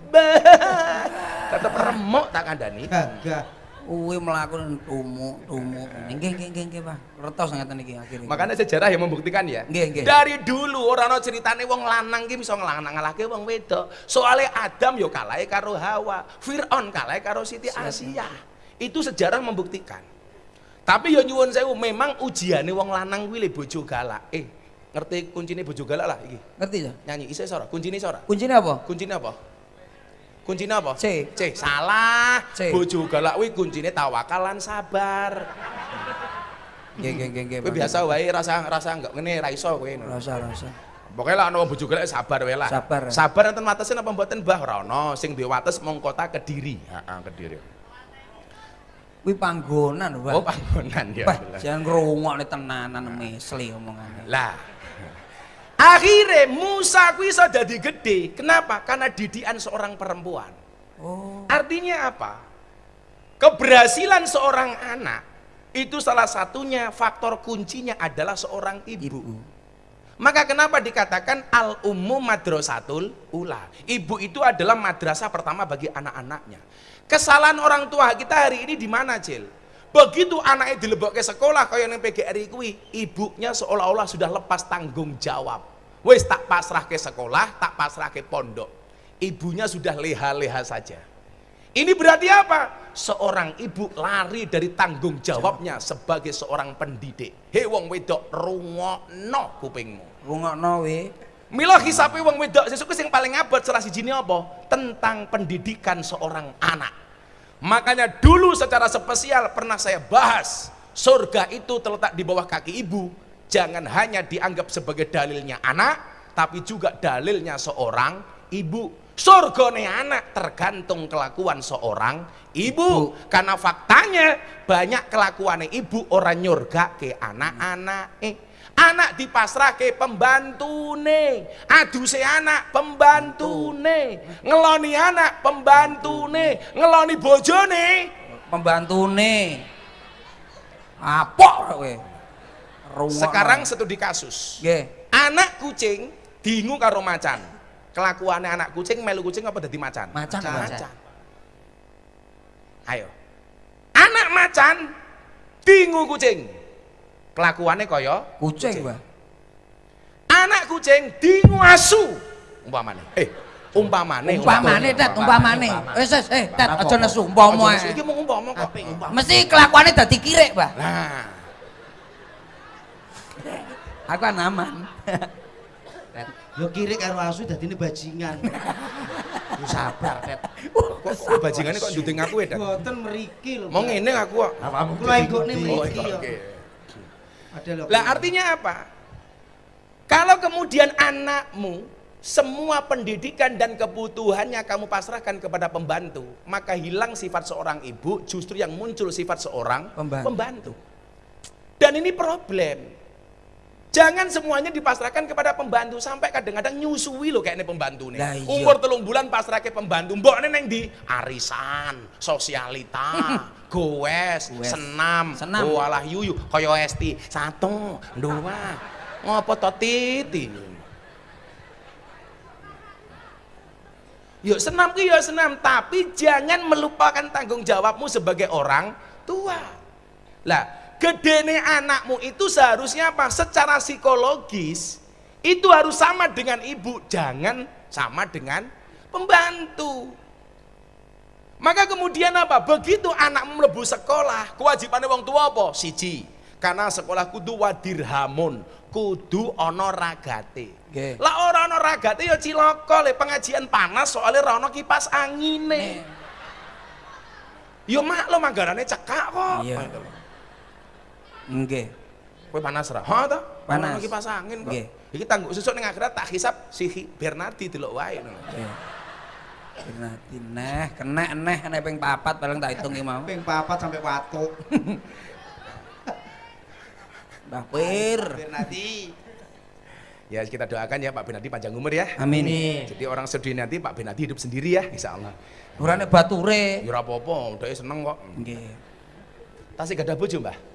tetep remuk tak kandhani Gagah. Kuwi mlaku tumu tumu. Nggih nggih nggih nggih, Pak. Retos ngeten iki akhirnya. Makanya sejarah yang membuktikan ya. Nggih, nggih. Dari dulu orang ono ceritane wong lanang ki bisa ngelang-ngalahke wong wedok. Soalnya Adam yo kalahe karo Hawa, Firaun kalahe karo Siti Asia. Itu sejarah membuktikan. Tapi yo nyuwun sewu memang ujiane wong lanang kuwi le bojo galak. Eh, ngerti kuncine bojo galak lah iki. Ngerti ya? Nyanyi isih sora, kuncine sora. Kuncinya apa? Kuncine apa? Kuncine apa? C. C. Salah. C. Bojo galak kuwi kuncine tawakal lan sabar. Nggih nggih nggih nggih. Kowe biasa wae rasa rasa enggak ngene ra iso kowe. Rasa rasa. Pokoknya lah ana bojo golek sabar wae lah. Sabar. Sabar enten watesen apa mboten Mbah? Ora sing duwe wates mung kota Kediri. Heeh, Kediri. Kuwi panggonan, Pak. Oh, panggonan ya. Pak, jangan ngrungokne tenanan mesli omongane. Lah. Akhirnya Musa ku iso dadi gede. Kenapa? Karena didikan seorang perempuan. Oh. Artinya apa? Keberhasilan seorang anak itu salah satunya faktor kuncinya adalah seorang ibu. Maka kenapa dikatakan al ummu madrasatul ula? Ibu itu adalah madrasah pertama bagi anak-anaknya. Kesalahan orang tua kita hari ini di mana, Cil? Begitu anaknya dilebok ke sekolah kaya yang PGRI kuwi, ibunya seolah-olah sudah lepas tanggung jawab. Wes tak pasrah ke sekolah, tak pasrah ke pondok. Ibunya sudah leha-leha saja. Ini berarti apa? Seorang ibu lari dari tanggung jawabnya sebagai seorang pendidik. Hei wong wedok rungokno kupingmu. Rungokno we. Mila hisape wong wedok sesuk sing paling abot salah sijine apa? Tentang pendidikan seorang anak. Makanya dulu secara spesial pernah saya bahas surga itu terletak di bawah kaki ibu. Jangan hanya dianggap sebagai dalilnya anak, tapi juga dalilnya seorang ibu. Surgane anak tergantung kelakuan seorang ibu. Karena faktanya banyak kelakuan ibu orang nyurga ke anak-anak. Eh, anak dipasrah ke pembantune aduse anak pembantune ngeloni anak pembantune ngeloni bojone Pembantune. Apok kowe. Rungokno. sekarang studi kasus nggih. anak kucing dingu karo macan kelakuannya anak kucing melu kucing apa dadi macan Macan, macan. ayo anak macan dingu kucing kelakuannya kaya Kucing, Mbah. anak kucing dingu asu umpamane eh umpamane Umpamane, Tet, umpamane. Wis wis, eh, Tet, aja nesu umpama. Ae. iki mau umpama kok umpama Mesti kelakuannya dadi kirek, Mbah. nah Aku kan aman. Yo kiri karo asu dadine bajingan. Lu sabar, Tet. kok bajingane kok nduding aku ya Boten mriki lho. mau ngene aku kok Kula enggokne oh mriki yo. Lah artinya apa kalau kemudian anakmu semua pendidikan dan kebutuhannya kamu pasrahkan kepada pembantu maka hilang sifat seorang ibu justru yang muncul sifat seorang Pembantu. pembantu. dan ini problem Jangan semuanya dipasrahkan kepada pembantu sampai kadang-kadang nyusui loh kayaknya pembantu nih. Lah iya. Umur telung bulan pasrah ke pembantu. Mbok neng di arisan, sosialita, goes, Goes. senam, Senam. oh alah yuyu, koyo esti, satu, dua, ngopo to titi. Yuk senam ki ya senam, tapi jangan melupakan tanggung jawabmu sebagai orang tua. Lah, gedene anakmu itu seharusnya apa? Secara psikologis itu harus sama dengan ibu, jangan sama dengan pembantu. Maka kemudian apa? Begitu anakmu mlebu sekolah, kewajibannya wong tua apa? Siji. Karena sekolah kudu wadirhamun, kudu ana ragate. Nggih. Lah ora ana ragate ya cilaka le pengajian panas soalnya ora ana kipas angine. Yo maklum anggarane cekak kok. Iya. Nggih. Kowe panas ra? Ha ta? Panas. Ana kipas angin kok. Nggih. Iki tangguh sesuk ning akhirat tak hisap si Bernardi delok wae ngono. Nggih. Berarti neh, kena neh, neh ping papat paling tak hitungi mau. Ping papat sampai watuk. Mbah Pir. Bernardi. Ya kita doakan ya Pak Bernardi panjang umur ya. Amin. Jadi orang sedih nanti Pak Bernardi hidup sendiri ya, insya Allah. Urane bature. Ya ora apa-apa, udah seneng kok. Nggih. Tasik gak ada bojo, Mbah?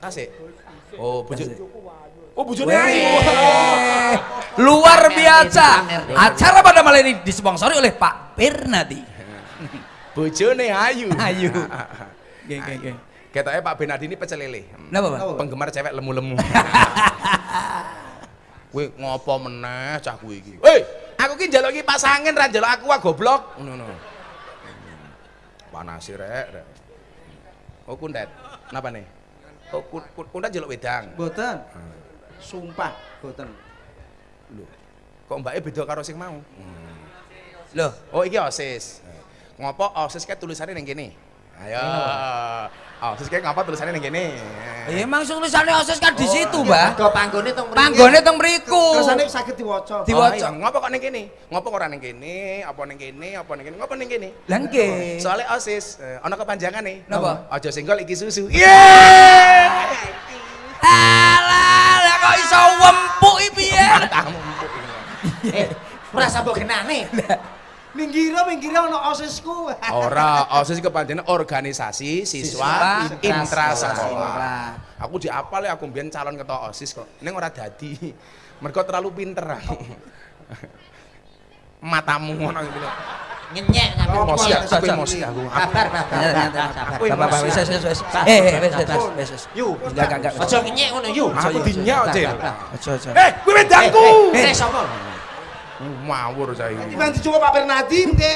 Tasik. Oh. Tasik. Oh, Weh, ayu. luar biasa. Acara pada malam ini disponsori oleh Pak Bernadi. Bojone ayu. Ayu. Nggih, nggih, nggih. Ketoknya Pak Bernardi ini pecel lele. Napa, Pak? Penggemar cewek lemu-lemu. Kowe ngopo meneh cah kowe iki? Hei, aku ki njaluk iki pasangin ra njaluk aku ah goblok. Ngono ngono. Panas rek, rek. Oh kundet. Napa nih? Oh kun, kun, kundet njaluk wedang. Boten. Sumpah, boten. Lho. Kok mbake beda karo sing mau? Loh, Oh iki OSIS. Ngopo OSIS kae tulisannya ning kene? Ayo. OSIS kae ngapa tulisannya ning kene? ya emang tulisannya osis kan di situ, Mbah. Mergo panggone teng mriki. Panggone teng mriku. Kersane saged diwaca. Di- Oh, diwaca. iya. Ngopo kok ning kene? Ngopo kok ora ning kene? Apa ning kene? Apa ning kene? Ngopo ning kene? Lah nggih. Soalnya OSIS eh, ana kepanjangane. Napa? Aja senggol iki susu. Yeay! Alah, lah kok iso wempuk iki Eh, ora sambok genane. Minggiro minggiro ono osisku. Ora, OSIS kepanjenengan organisasi siswa Siswa intrasekolah. intra. Aku diapal ya aku mbiyen calon ketua OSIS kok. Ning ora dadi. Mergo terlalu pinter aku. Matamu ngono gitu lho. Ngenyek ngaku Emosi ya, aku, emosi aku. Sabar, sabar, sabar, sabar. Wis wis wis. Eh, sabar, wis wis sabar. wis wis. Yu, Enggak enggak. Aja ngenyek ngono, yu. Aku dinyak, Cil. Aja aja. Eh, kuwi wedangku. Eh, sapa? Ngawur saya. Timbang dicoba Pak Bernardin ke.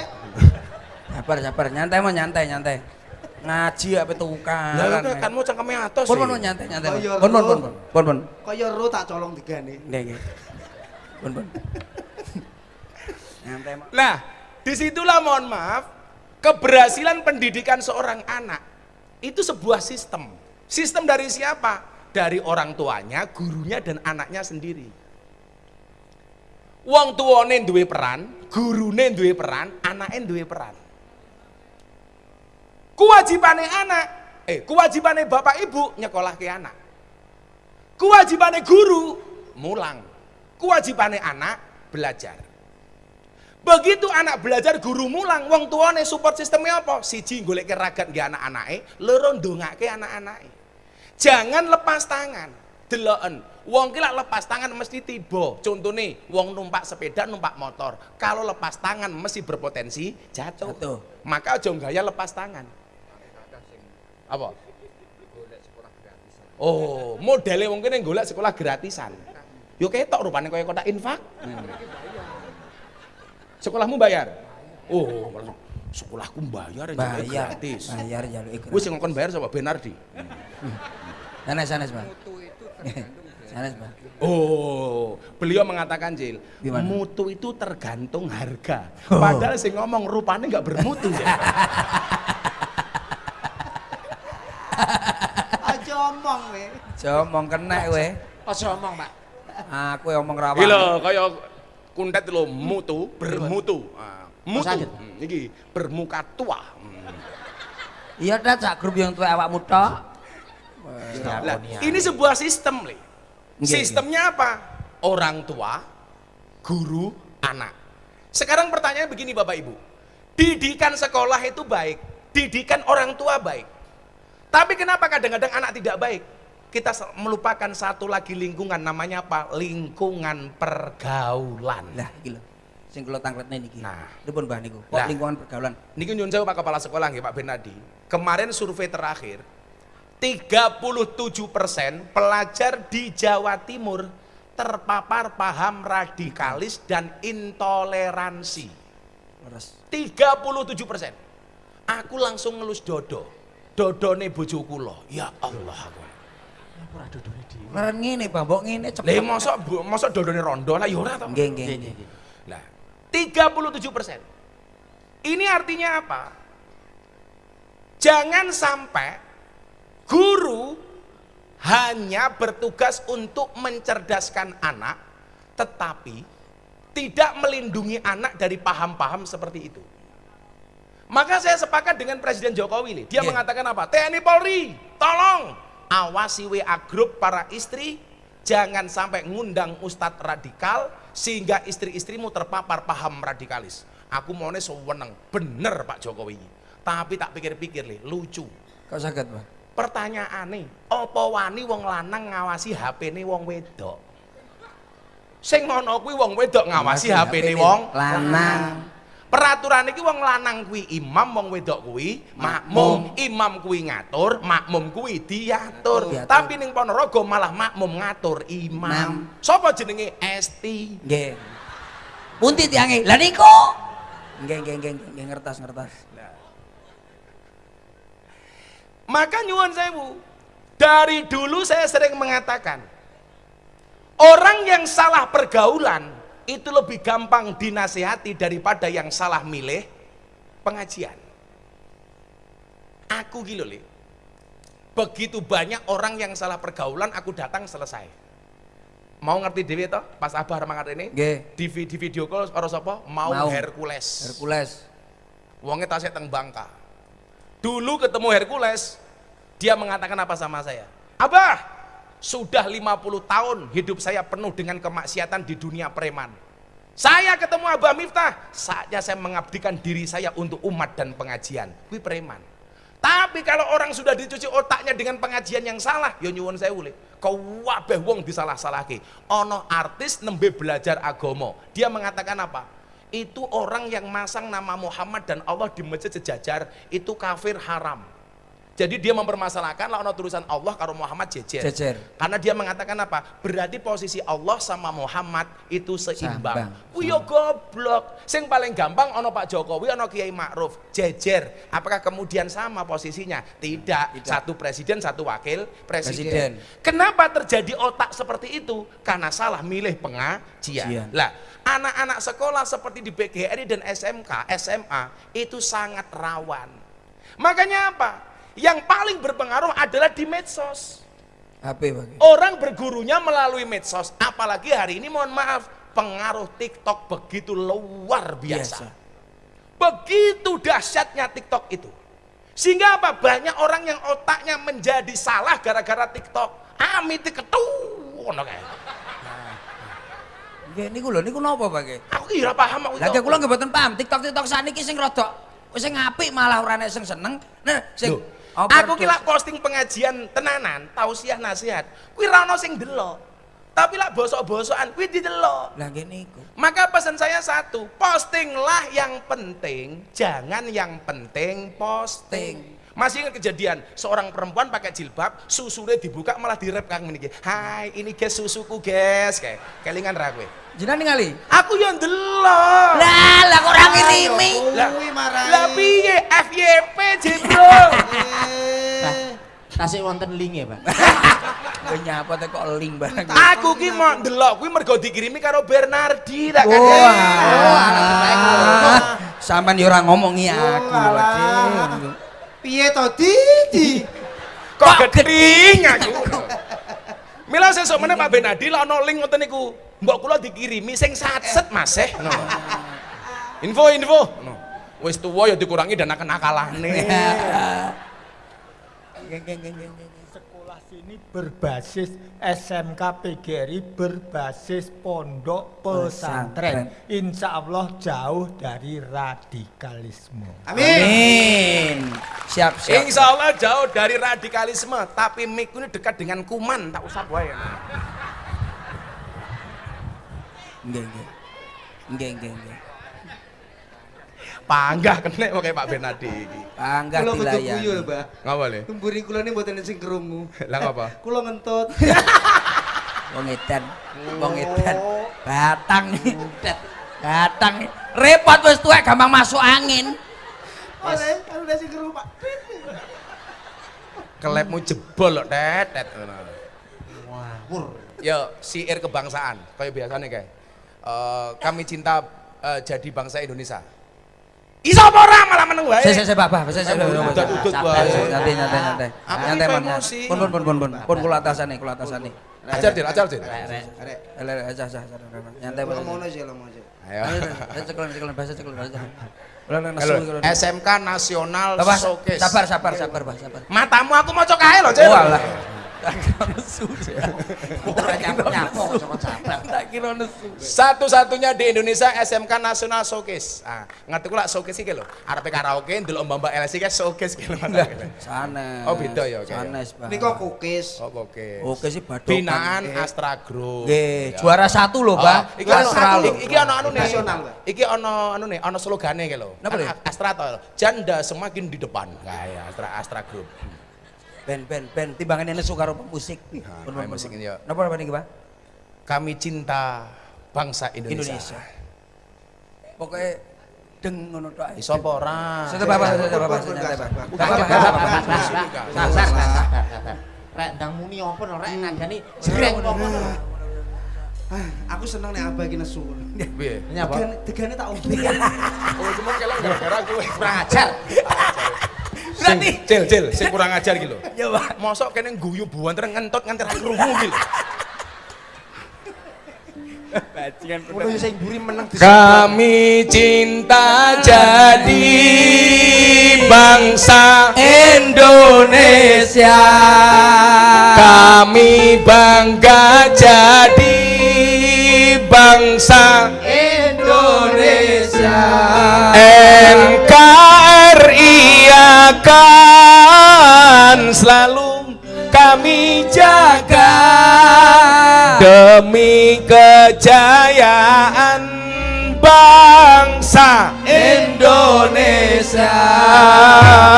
Sabar sabar, nyantai mau nyantai nyantai. Ngaji apa tukang. Lah kan mau cangkeme atos. Pun pun nyantai nyantai. Pun pun pun pun. Pun. Kaya ro tak colong digane. Nggih nggih. Pun pun. Nyantai mau. Nah, di situlah mohon maaf, keberhasilan pendidikan seorang anak itu sebuah sistem. Sistem dari siapa? Dari orang tuanya, gurunya, dan anaknya sendiri. Wong tuane duwe peran, gurune duwe peran, anaknya duwe peran. Kewajibane anak, eh kewajibane bapak ibu nyekolah ke anak. Kewajibane guru mulang. Kewajibane anak belajar. Begitu anak belajar guru mulang, wong tuane support sistemnya apa? Siji golek ragat nggih anak-anake, loro ndongake anak-anake. Jangan lepas tangan. Deloken. Wong ki lak lepas tangan mesti tiba. Contone wong numpak sepeda, numpak motor. Kalau lepas tangan mesti berpotensi jatuh. Jatuh. Maka aja gaya lepas tangan. Apa? Oh, modele wong kene golek sekolah gratisan. Yo ketok rupane kaya kotak infak. Sekolahmu bayar? Oh, sekolahku bayar Bayar. gratis. Bayar jaluk ikut. Wis sing ngkon bayar sapa Benardi? Sanes sanes, Bang. Mutu itu tergantung Sanes, Bang. Oh, beliau mengatakan Jil, Gimana? mutu itu tergantung harga. Padahal sing ngomong rupanya nggak bermutu. Jil. Aja omong we. Jomong kena kowe. Aja omong, Pak. Aku yang omong rawan. Iki lho kaya kuntet lho mutu, bermutu. Ah, mutu. sakit? Hmm, iki bermuka tua. Hmm. Iya dah cak grup yang tua awakmu tok. Lah, ini sebuah sistem, Le. Sistemnya apa? Orang tua, guru, anak. Sekarang pertanyaan begini Bapak Ibu. Didikan sekolah itu baik, didikan orang tua baik. Tapi kenapa kadang-kadang anak tidak baik? Kita melupakan satu lagi lingkungan namanya apa? Lingkungan pergaulan. Lah iki lho. Sing kula tangkletne niki. Nah. Pripun Mbah niku? Kok lingkungan pergaulan? Niki nyun sewu Pak Kepala Sekolah nggih Pak Bernadi. Kemarin survei terakhir 37% pelajar di Jawa Timur terpapar paham radikalis dan intoleransi. Leres. 37%. Aku langsung ngelus dodo. Dodone bojo kula. Ya Allah aku. Keren ngene, Bang. Mbok ngene Lah cepet. mosok bu- mosok dodone rondo lah ya ora to. Nggih, nggih. nggih. Nah, 37%. Ini artinya apa? Jangan sampai guru hanya bertugas untuk mencerdaskan anak, tetapi tidak melindungi anak dari paham-paham seperti itu. Maka saya sepakat dengan Presiden Jokowi nih. Dia Iya. mengatakan apa? TNI Polri, tolong awasi WA grup para istri, jangan sampai ngundang ustadz radikal sehingga istri-istrimu terpapar paham radikalis. Aku maunya sewenang, bener Pak Jokowi. Tapi tak pikir-pikir nih, lucu. Kok saged, Bang? Pertanyaan nih, apa wani wong lanang ngawasi HP nih wong wedok? Sing ngono kuwi wong wedok ngawasi HP nih wong lanang. Peraturan iki wong lanang kuwi imam, wong wedok kuwi makmum. Imam kuwi ngatur, makmum kuwi diatur. Diatur. Tapi ning Ponorogo malah makmum ngatur imam. Sapa jenenge Esti? Nggih. Punti tiange. Lah niku. Nggih, nggih, ngertas, ngertas. Maka nyuwun sewu. Dari dulu saya sering mengatakan orang yang salah pergaulan itu lebih gampang dinasehati daripada yang salah milih pengajian. Aku gitu Le. Begitu banyak orang yang salah pergaulan aku datang selesai. Mau ngerti dewe toh? Pas Abah mangat ini Nggih. di, vi- di video call sapa? Mau, Mau. Hercules. Hercules. Wongnya tasnya teng Bangka. Dulu ketemu Hercules, dia mengatakan apa sama saya? Abah, sudah 50 tahun hidup saya penuh dengan kemaksiatan di dunia preman. Saya ketemu Abah Miftah, saatnya saya mengabdikan diri saya untuk umat dan pengajian. Kuwi preman. Tapi kalau orang sudah dicuci otaknya dengan pengajian yang salah, ya nyuwun saya ule. Kau wabeh wong disalah-salahke. Ono artis nembe belajar agomo. Dia mengatakan apa? Itu orang yang masang nama Muhammad dan Allah di masjid sejajar, itu kafir haram. Jadi dia mempermasalahkan lah ono tulisan Allah karo Muhammad jejer. Jejer. Karena dia mengatakan apa? Berarti posisi Allah sama Muhammad itu seimbang. Sambang. Kuwi yo goblok. Sing paling gampang ono Pak Jokowi, ono Kiai Ma'ruf, jejer. Apakah kemudian sama posisinya? Tidak. Satu presiden, satu wakil presiden. Presiden. Kenapa terjadi otak seperti itu? Karena salah milih pengajian. Jian. Lah, anak-anak sekolah seperti di BGRI dan SMK, SMA itu sangat rawan. Makanya apa? Yang paling berpengaruh adalah di medsos. HP bagi. Orang bergurunya melalui medsos, apalagi hari ini mohon maaf, pengaruh TikTok begitu luar biasa. Biasa. Begitu dahsyatnya TikTok itu. Sehingga apa? Banyak orang yang otaknya menjadi salah gara-gara TikTok. Amit ketu. ngono kae. Nggih niku lho niku napa bagi? Aku kira paham aku. Lagi kula nggih mboten paham. TikTok TikTok saniki sing rada sing apik malah ora nek sing seneng. Nah, sing apa aku terus? kira posting pengajian tenanan, tausiah nasihat. Kuwi ra ono sing delok. Tapi lah bosok-bosokan kuwi didelok. Lah nggih niku. Maka pesan saya satu, postinglah yang penting, jangan yang penting posting. Masih ingat kejadian seorang perempuan pakai jilbab, susunya dibuka malah direp kang meniki. Hai, ini guys susuku guys, kayak kelingan ra kowe. Jenengan ningali? Aku yang delok. Lah lah kok ora ngirimi. Lah, Kuwi marai. lah piye FYP jebro. Eh, Tasik wonten linge, Pak. Kowe nyapa teh kok link barang. Aku ki mau ndelok kuwi mergo dikirimi karo Bernardi tak Wah, kakek. sampean yo ora ngomongi aku Oh. Piye to, Didi? Kok geding aku. Mila sesuk meneh Pak Benadi lah ono link ngoten niku. Mbok kula dikirimi sing satset Mas eh. Ngono. Info info. Ngono. Wis tuwa ya dikurangi dana kenakalane. Sini berbasis SMK PGRI berbasis pondok pesantren. Insya Allah jauh dari radikalisme. Amin. Amin. Siap siap. Insya Allah jauh dari radikalisme, tapi mik ini dekat dengan kuman, tak usah wae. Nggih nggih. Nggih nggih nggih. Panggah kena pakai Pak Benadi iki. Panggah Kula kudu guyu lho, Pak. Ngapa le? Mburi kula ini mboten sing krungu. Lah ngapa? Kula ngentut. Wong edan, wong edan. Batang edan. Batang repot wis tuwek gampang masuk angin. Oleh, kan udah sing krungu, Pak. Kelepmu jebol lho, Tet. Tet. Ngono. Wawur. Yo, siir kebangsaan, kayak biasanya kayak. Eh, kami cinta eh, jadi bangsa Indonesia. Iso apa ora malah meneng wae. Saya saya Pak, Pak, saya saya. Udut-udut wae. Nyantai nyantai nyantai. Nyantai emosi. Pun pun pun pun pun. Pun kula atasane, kula atasane. Ajar, Din, ajar, Din. Arek. Ele aja aja nyantai Kula Pak. aja, lah mau aja. Ayo. Cekel cekel bahasa cekel bahasa. SMK Nasional Bapak, Showcase. sabar sabar sabar Pak, sabar. Matamu aku mau cok ae lho, Cil. Oh alah. Tak kira nesu. Ora nyapo-nyapo sama capek. Tak kira nesu. Satu-satunya di Indonesia SMK Nasional Showcase. Ah, ngerti kula showcase iki lho. Arepe karaoke ndelok mbak-mbak LSI kan showcase iki lho. Sanes. Oh, beda ya, oke. Sanes, Pak. Ini kok kukis. Oh, oke. Oke sih badokan. Binaan Astra Group. Nggih, Ya. juara satu loh, Oh, Pak. iki ono Astra iki, lho. iki ono anu nih. Nasional, Pak. Iki ono anu nih, ono slogane iki lho. Astra to. Janda semakin di depan. Kayak Astra Astra Group. Ben ben ben timbangan ini suka rupa musik. Nah, main pun, musik ini, ya. Napa apa niki, Pak? Kami cinta bangsa Indonesia. Indonesia. Pokoknya deng ngono tok. ae. Iso apa ora? Sudah Bapak, sudah Bapak, pun, Bapak. Bapak. Bapak, Bapak, Bapak, Bapak. Sabar, sabar. Rek ndang muni apa no rek nadani jreng apa no. Ah, Aku seneng nek abah iki nesu. Piye? Nyapa? Degane degane tak ombe. Oh, cuma kelek gara-gara gue. Kurang ajar. Berarti cil cil sing kurang ajar gitu. Ya, Pak. Mosok kene guyu buanter ngentot nganti ra krungu gitu. Kulo sing mburi meneng di Kami cinta jadi bangsa Indonesia. Kami bangga jadi bangsa Indonesia. NKRI akan selalu kami jaga. Demi kejayaan bangsa Indonesia.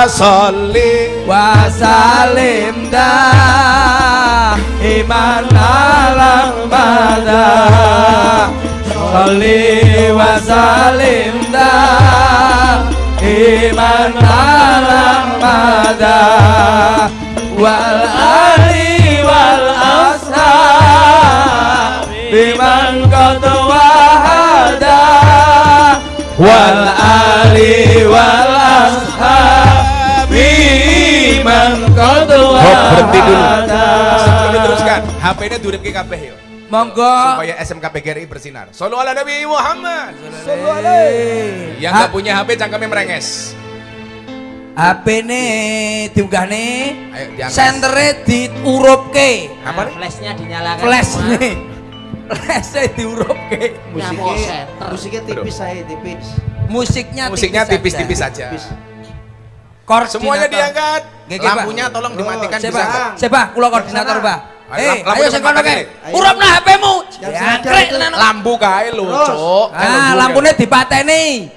Soli wasalim dah iman alam mada Sholli wasalim dah iman alam mada wal ali wal ashab biman qad wahada wal ali wal ashab biman qad Oh, berhenti dulu. Sebelum diteruskan, HP-nya durip ke kabeh yuk. Monggo Supaya SMK PGRI bersinar. Sallu ala Nabi Muhammad. Sallallahu Yang nggak punya HP cangkemnya merenges. HP ne diunggah ne Ayo diangkat. sentere diurupke Apa nih? Flashnya dinyalakan. flash ne flash diurupke Musiknya, musiknya tipis saya tipis. musiknya Musiknya tipis tipis-tipis saja. Tipis. Koordinator. Semuanya diangkat. Lampunya tolong dimatikan Siapa? bisa. Siapa? Kula koordinator. Pak. Ayo, Eh, ayo sing kono pakai. kae. Urupna HP-mu. Yang Jangkrik. Lampu kae lho. Cuk. Ah, lampune dipateni.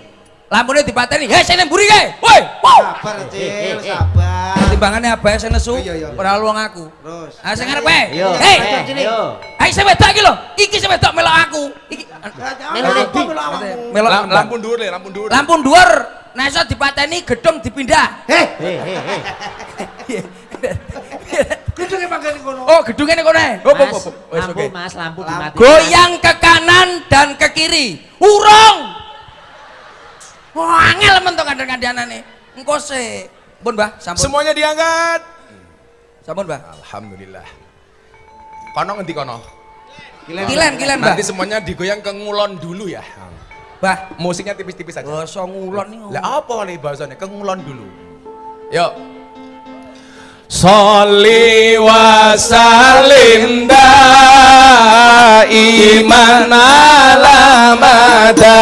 Lampune dipateni. Hei, sing mburi kae. Woi. Sabar, Cil, sabar. Timbangane apa sing nesu? Iya. Ora luang aku. Terus. Ah, sing arep. Yo, Hei, ayo, ayo. Ayo sing wedok iki lho. Iki sing wedok melok aku. Iki melok Lam- Lampu dhuwur le, lampu dhuwur. Lampu dhuwur. Nek iso dipateni gedung dipindah. Heh, Hei, kono. Oh, gedungnya nih kono. ae. Oh, oh, Mas, oh, oh. Wes, lampu oke. mas, lampu dimatikan. Goyang ke kanan dan ke kiri. Urung. Wah, angel men to kandhan-kandhanane. Engko sik. Pun, Mbah, sampun. Semuanya diangkat. Sampun, Mbah. Alhamdulillah. Kono ngendi kono? Kilen, kilen, Mbah. Nanti semuanya digoyang ke ngulon dulu ya. Mbah, Musiknya tipis-tipis aja. basa ngulon nih. Lah apa nih bahasanya? Ke ngulon dulu. Yuk. Soli wa salim da iman alamada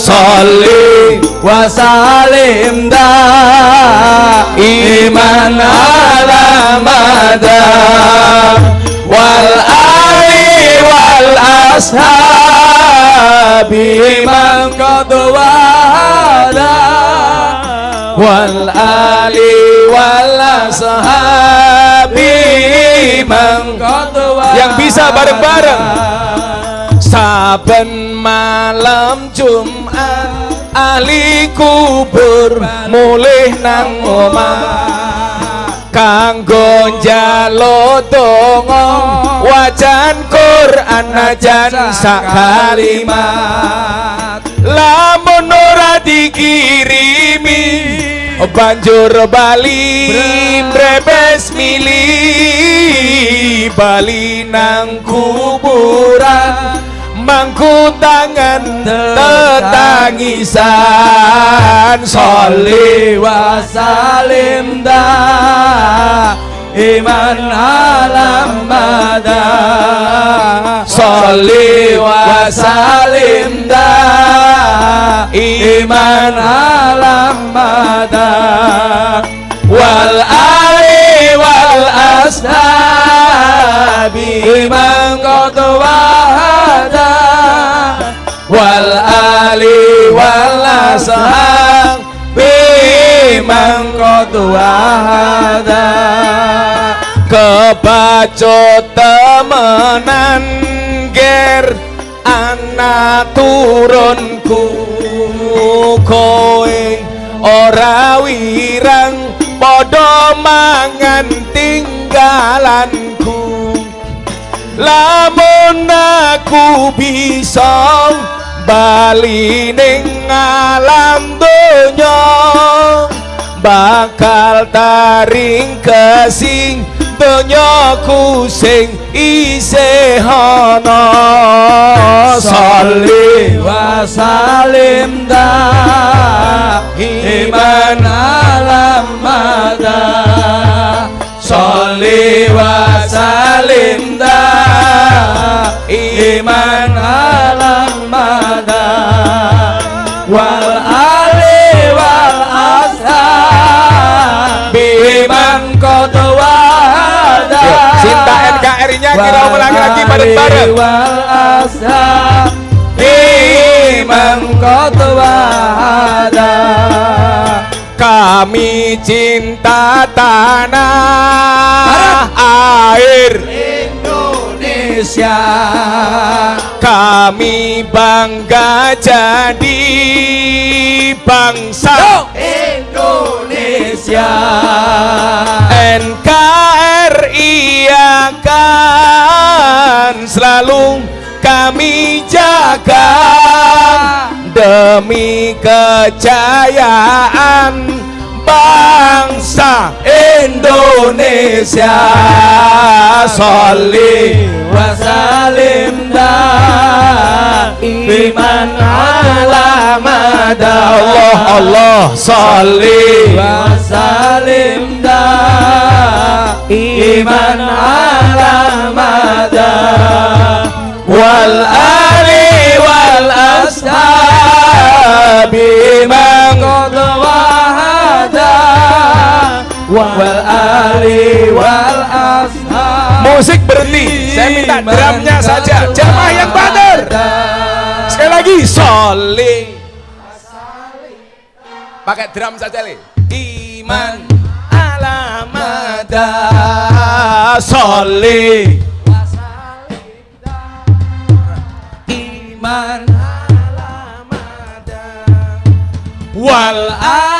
Soli wa salim iman alamada Wal ali wal ashabi man qadwa wal ali wal ashabi yang bisa bareng-bareng. Saben malam Jumat ahli kubur mulih nang omah. Kanggo njalo donga wajan Quran najan sak kalimat lamun ora dikirimi banjur bali brebes mili. Bali nang kuburan mangku tangan tetangisan. Sholli wa salim da iman alam mada sholli wa salim da iman alam mada wal ali wal ashabi man qad wahada wal ali wal ashabi man qad wahada kebacut temenan ger. Anak turunku kowe ora wirang. Padha mangan tinggalanku. Lamun aku bisa bali ning alam donya bakal taring kesing donyaku sing isih ana. Sholli wa salim da iman alam mada. Wa salim da iman alam kalinya kita ulangi lagi bareng-bareng. wal ashab iman Kami cinta tanah air. Indonesia. Kami bangga jadi bangsa. Indonesia. NKRI akan selalu kami jaga. Demi kejayaan bangsa Indonesia. Soli wasalim dan iman alamad Allah. Allah Soli wasalim dan iman alamad wal ali wal ashabi. Mengkodoh wal ali wal ashab Musik berhenti. Saya minta drumnya saja. Jamaah yang badar. Sekali lagi. Soli. Pakai drum saja, Le. Iman alamada. Soli. iman Wal ali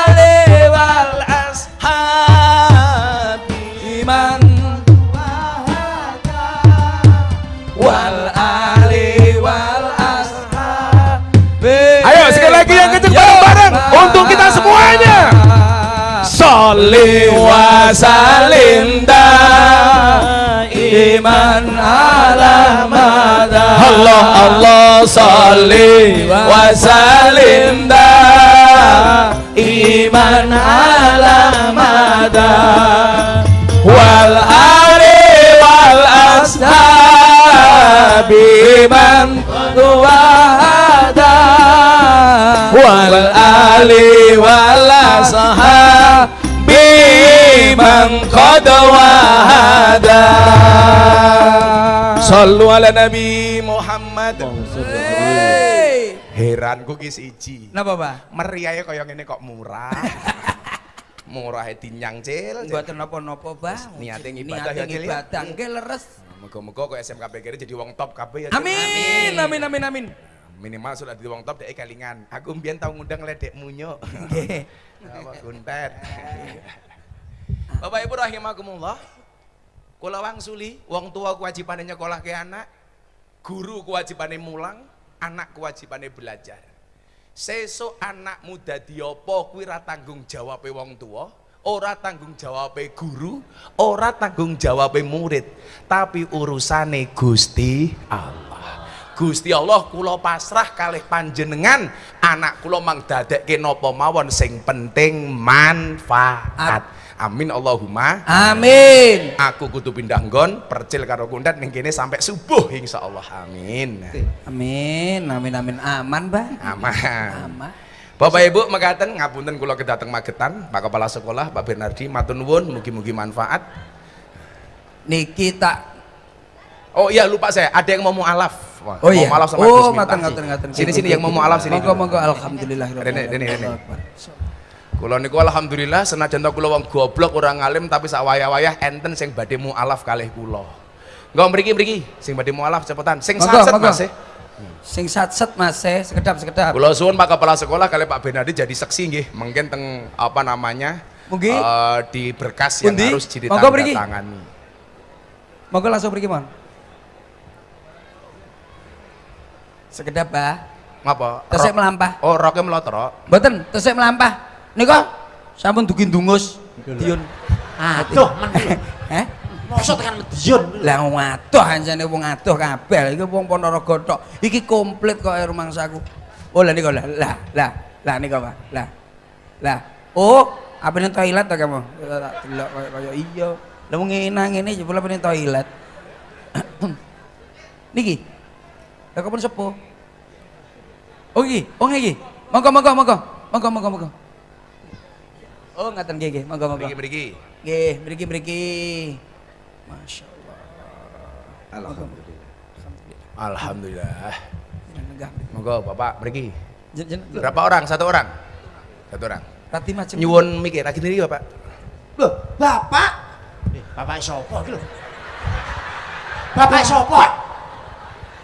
Soli wa salim iman ala mada. Allah Allah salli wa salim iman ala mada. Wal ali wal ashabi man wahada. Wal ali wal ashabi man qad wahada Sallu ala Nabi Muhammad Hey. Heranku ki siji Napa, Pak? Meriahnya kaya ngene kok murah Murah tinyang cil cil. Mboten napa-napa, Bang. Niate ngibadah ya, Cil, ya? ngibadah nggih leres. Moga-moga kok SMK PGRI jadi wong top kabeh ya Cil. Amin, amin, amin, amin. Minimal sudah jadi wong top dek kelingan. Aku mbiyen tau ngundang ledek munyo Nggih. Apa kuntet Bapak Ibu rahimakumullah. Kula wangsuli wong tua kewajibane nyekolahke anak Guru kewajibane mulang Anak kewajibane belajar. Sesuk anakmu dadi apa kuwi ra tanggung jawabe wong tua ora tanggung jawabe guru ora tanggung jawabe murid tapi urusane Gusti Allah Gusti Allah kula pasrah kalih panjenengan anak kula mang dadekke napa mawon sing penting manfaat amin Allahumma Amin. aku kudu pindah nggon percil karo kundat ning kene sampai subuh insyaallah amin Amin, amin, amin. Aman, Bang. aman Aman. Bapak Ibu mekaten ngapunten kula kedateng Magetan Pak Kepala Sekolah Pak Bernardi matur nuwun mugi-mugi manfaat Niki tak Oh iya lupa saya ada yang mau mualaf Oh iya. mau mualaf sama oh, Gus ngaten ngaten ngaten. Sini sini yang mau mualaf sini Monggo monggo alhamdulillah. Rene, rene, rene. Kula niku alhamdulillah senajan kula wong goblok orang ngalim tapi sak wayah-wayah enten sing badhe mualaf kalih kula. Engko mriki mriki sing badhe mualaf cepetan. Sing satset. Mas. eh. Sing satset Mas, eh, sekedap sekedap. Kula suwun Pak Kepala Sekolah kali Pak Benadi jadi seksi nggih, mungkin teng apa namanya? Mungkin. eh, di berkas yang Pundi? harus Monggo mriki. ditandatangani. Monggo langsung pergi, Mon. Sekedap, Pak. Ngapa? Tesik Rok- melampah. Oh, roke melotrok. Mboten, tesik melampah. Nika sampun dugi ndungus. Diun. Aduh, men. Heh? Mosok tekan medion. Lah wong adoh anjane wong adoh kabeh. Iki wong Ponorogo tok. Iki komplit kok rumangsaku. Oh lah nika lah. Lah, lah, lah nika, Pak. Lah. Lah. Oh, apa ning toilet to kamu? Tak delok kaya iya. Lah wong ngene ngene jebul apa ning toilet. Niki. Lah kapan sepo? Oh iki, oh iki. Monggo monggo monggo. Monggo monggo monggo. Oh ngaten nggih nggih, monggo monggo. Mriki mriki. Nggih, mriki mriki. Masya Allah. Alhamdulillah. Alhamdulillah. Monggo Bapak jen Berapa orang? Satu orang. Satu orang. rati macam. Nyuwun mikir lagi diri Bapak. Loh, Bapak. Eh, Bapak sapa iki lho? Bapak sapa?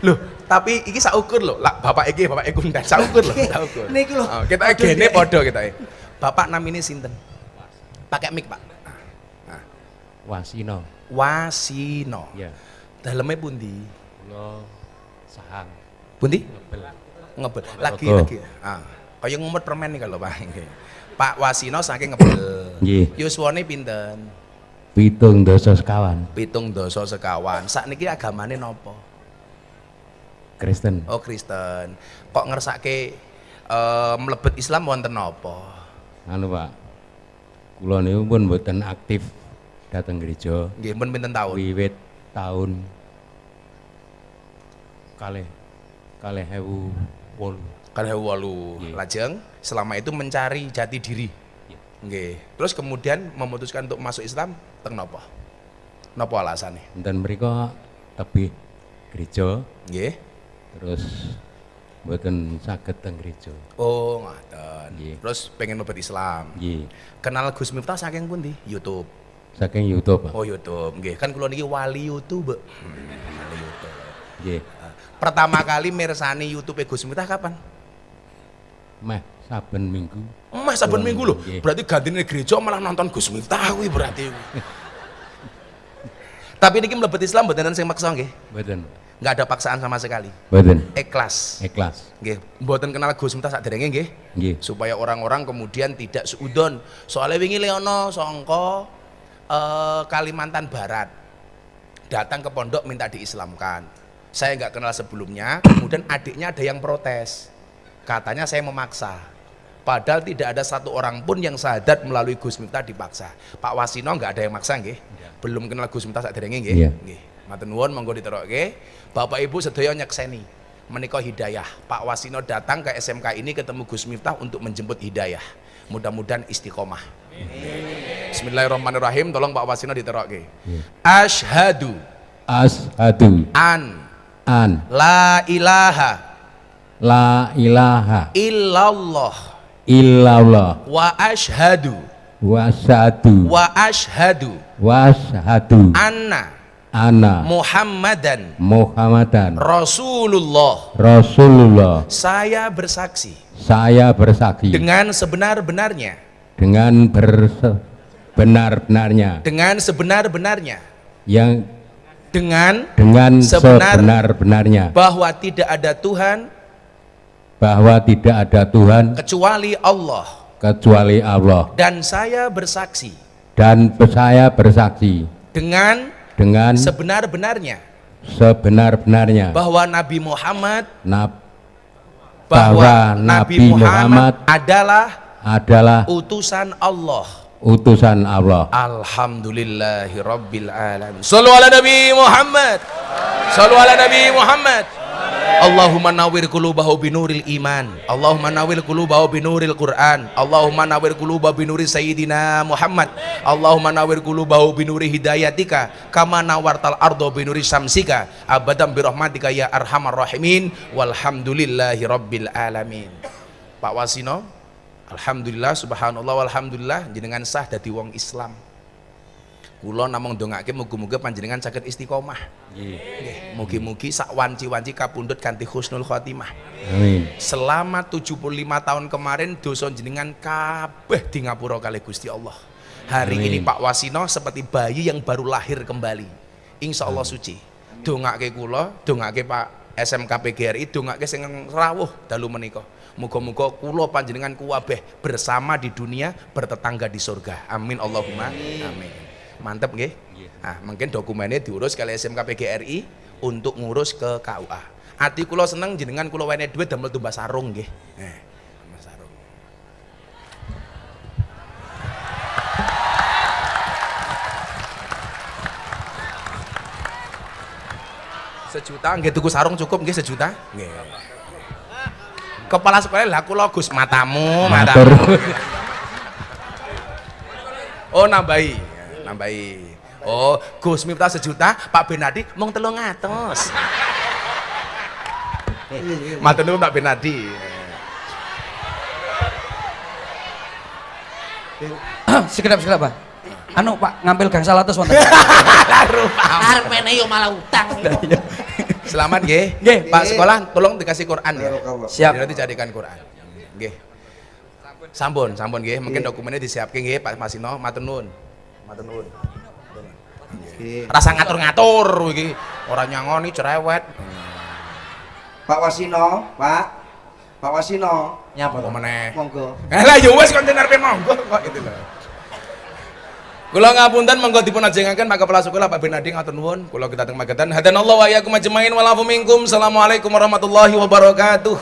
Loh, tapi iki saukur loh. Lah Bapak iki, Bapak iki kundan saukur loh, saukur. Niki lho. Oh, kita gene podo kita. Bapak namanya sinten? Pakai mic, Pak. Wasino Wasino. ya Dalamnya pundi? kula sahang Pundi? ngebel Ngebel. Lagi lagi. Ah, kayak ngumut permen nih kalau Pak. Pak Wasino saking ngebel. Nggih. Yuswane pinten? pitung dosa sekawan Pitung dosa sekawan. Sak niki agamane nopo? Kristen Oh Kristen. Kok ngersake eh mlebet Islam wonten napa? anu Pak kula niku pun mboten aktif datang gereja Nggih, mun pinten taun? wiwit tahun kalih kalih ewu wolu Kalih walu. Nggih. Lajeng selama itu mencari jati diri. Nggih. Terus kemudian memutuskan untuk masuk Islam teng napa? Napa alasannya? dan mereka tebih gereja Nggih. Terus mboten saged teng gereja Oh, ngoten. Nggih. Terus pengen mlebet Islam. nggih Kenal Gus Miftah saking pundi? YouTube. saking YouTube Pak Oh, YouTube. Nggih, kan kula niki wali YouTube. Hmm, wali YouTube. nggih Pertama kali mirsani YouTube Gus Miftah kapan? meh saben minggu Mas saben minggu loh. nggih. Berarti gantine gereja malah nonton Gus Miftah kuwi berarti. Tapi niki mlebet Islam mboten sing maksa nggih. mboten Enggak ada paksaan sama sekali. mboten Ikhlas. ikhlas Nggih, mboten kenal Gus Miftah saderenge nggih. nggih Supaya orang-orang kemudian tidak suudon. Soalnya wingi Leono songko eh, Kalimantan Barat datang ke pondok minta diislamkan. Saya nggak kenal sebelumnya, kemudian adiknya ada yang protes. Katanya saya memaksa. Padahal tidak ada satu orang pun yang sadat melalui Gus Miftah dipaksa. Pak Wasino nggak ada yang maksa nggih. Belum kenal Gus Miftah saderenge nggih. Nggih. Matur nuwun monggo diterokke. Bapak Ibu sedaya nyekseni menika hidayah. Pak Wasino datang ke SMK ini ketemu Gus Miftah untuk menjemput hidayah. Mudah-mudahan istiqomah. Bismillahirrahmanirrahim. Tolong Pak Wasino diterokke. Ashadu ashadu an. An. La ilaha. La ilaha. Illallah. Illallah. Wa ashadu wasadu wa ashadu wasadu anna ana. Muhammadan. Muhammadan. Rasulullah. Rasulullah. Saya bersaksi. Saya bersaksi. Dengan sebenar-benarnya, dengan bersebenar-benarnya dengan sebenar-benarnya, yang dengan dengan Sebenar- sebenar-benarnya. bahwa tidak ada Tuhan. Bahwa tidak ada Tuhan. Kecuali Allah. Kecuali Allah. Dan saya bersaksi. Dan saya bersaksi. Dengan dengan sebenar-benarnya sebenar-benarnya bahwa Nabi Muhammad Nab- bahwa bahwa Nabi Muhammad Muhammad adalah adalah utusan Allah. utusan Allah Alhamdulillahi Rabbil Alamin. Ala Nabi Muhammad. Sallu ala Nabi Muhammad. Allahumma nawwir qulubahu binuril iman. Allahumma nawwir qulubahu binuril Quran. Allahumma nawwir qulubahu binuri sayyidina Muhammad. Allahumma nawwir qulubahu binuri hidayatika kama nawartal ardo binuri samsika abadan birahmatika ya arhamar rahimin walhamdulillahi rabbil alamin. Pak Wasino, Alhamdulillah, subhanallah, walhamdulillah, jenengan sah dadi wong Islam. Kula namung ndongake muga-muga panjenengan saged istiqomah. Nggih, mugi-mugi sak wanci-wanci kapundhut kanthi husnul khotimah. amin Selama 75 tahun kemarin dosa jenengan kabeh di ngapura kali Gusti Allah. Hari Amin. ini Pak Wasino seperti bayi yang baru lahir kembali. Insya Allah suci. Dongake kula, dongake Pak SMK PGRI, dongake sing rawuh dalu menika. Muga-muga kula panjenengan kuwabeh bersama di dunia, bertetangga di surga. Amin Allahumma amin. Mantep nggih? Nah, mungkin dokumennya diurus kali SMK PGRI untuk ngurus ke KUA. Ati kula seneng jenengan kula wene duit damel tumbas sarung nggih. Eh, tumbas sarung. Sejuta nggih tuku sarung cukup nggih sejuta? Nggih. Kepala sekolah lah kula Gus matamu, matamu. Oh nambahi, nambahi. Oh, Gus Miftah sejuta, Pak Benadi mung 300. Matur nuwun Pak Benadi. sekedap sekedap Pak anu Pak ngambil gang salatus wonten Arepene yo malah utang. Selamat nggih. Nggih. Pak sekolah tolong dikasih Quran ya. siap Jadi nanti jadikan Quran. Nggih. Sampun, sampun nggih. Mungkin dokumennya disiapke nggih Pak Masino, matur nuwun. Matur nuwun. Rasa ngatur-ngatur iki. Ora nyangoni cerewet. Pak Wasino, Pak. Pak Wasino, Nyapa Apa meneh? monggo. Eh lah ya wis kontainer pe monggo kok itu lho. Kula ngapunten monggo dipun ajengaken Pak Kepala Sekolah Pak Benadi ngatur nuwun. Kula kita teng Magetan. Hadanallahu wa iyyakum ajmain wa lafu minkum. Assalamualaikum warahmatullahi wabarakatuh.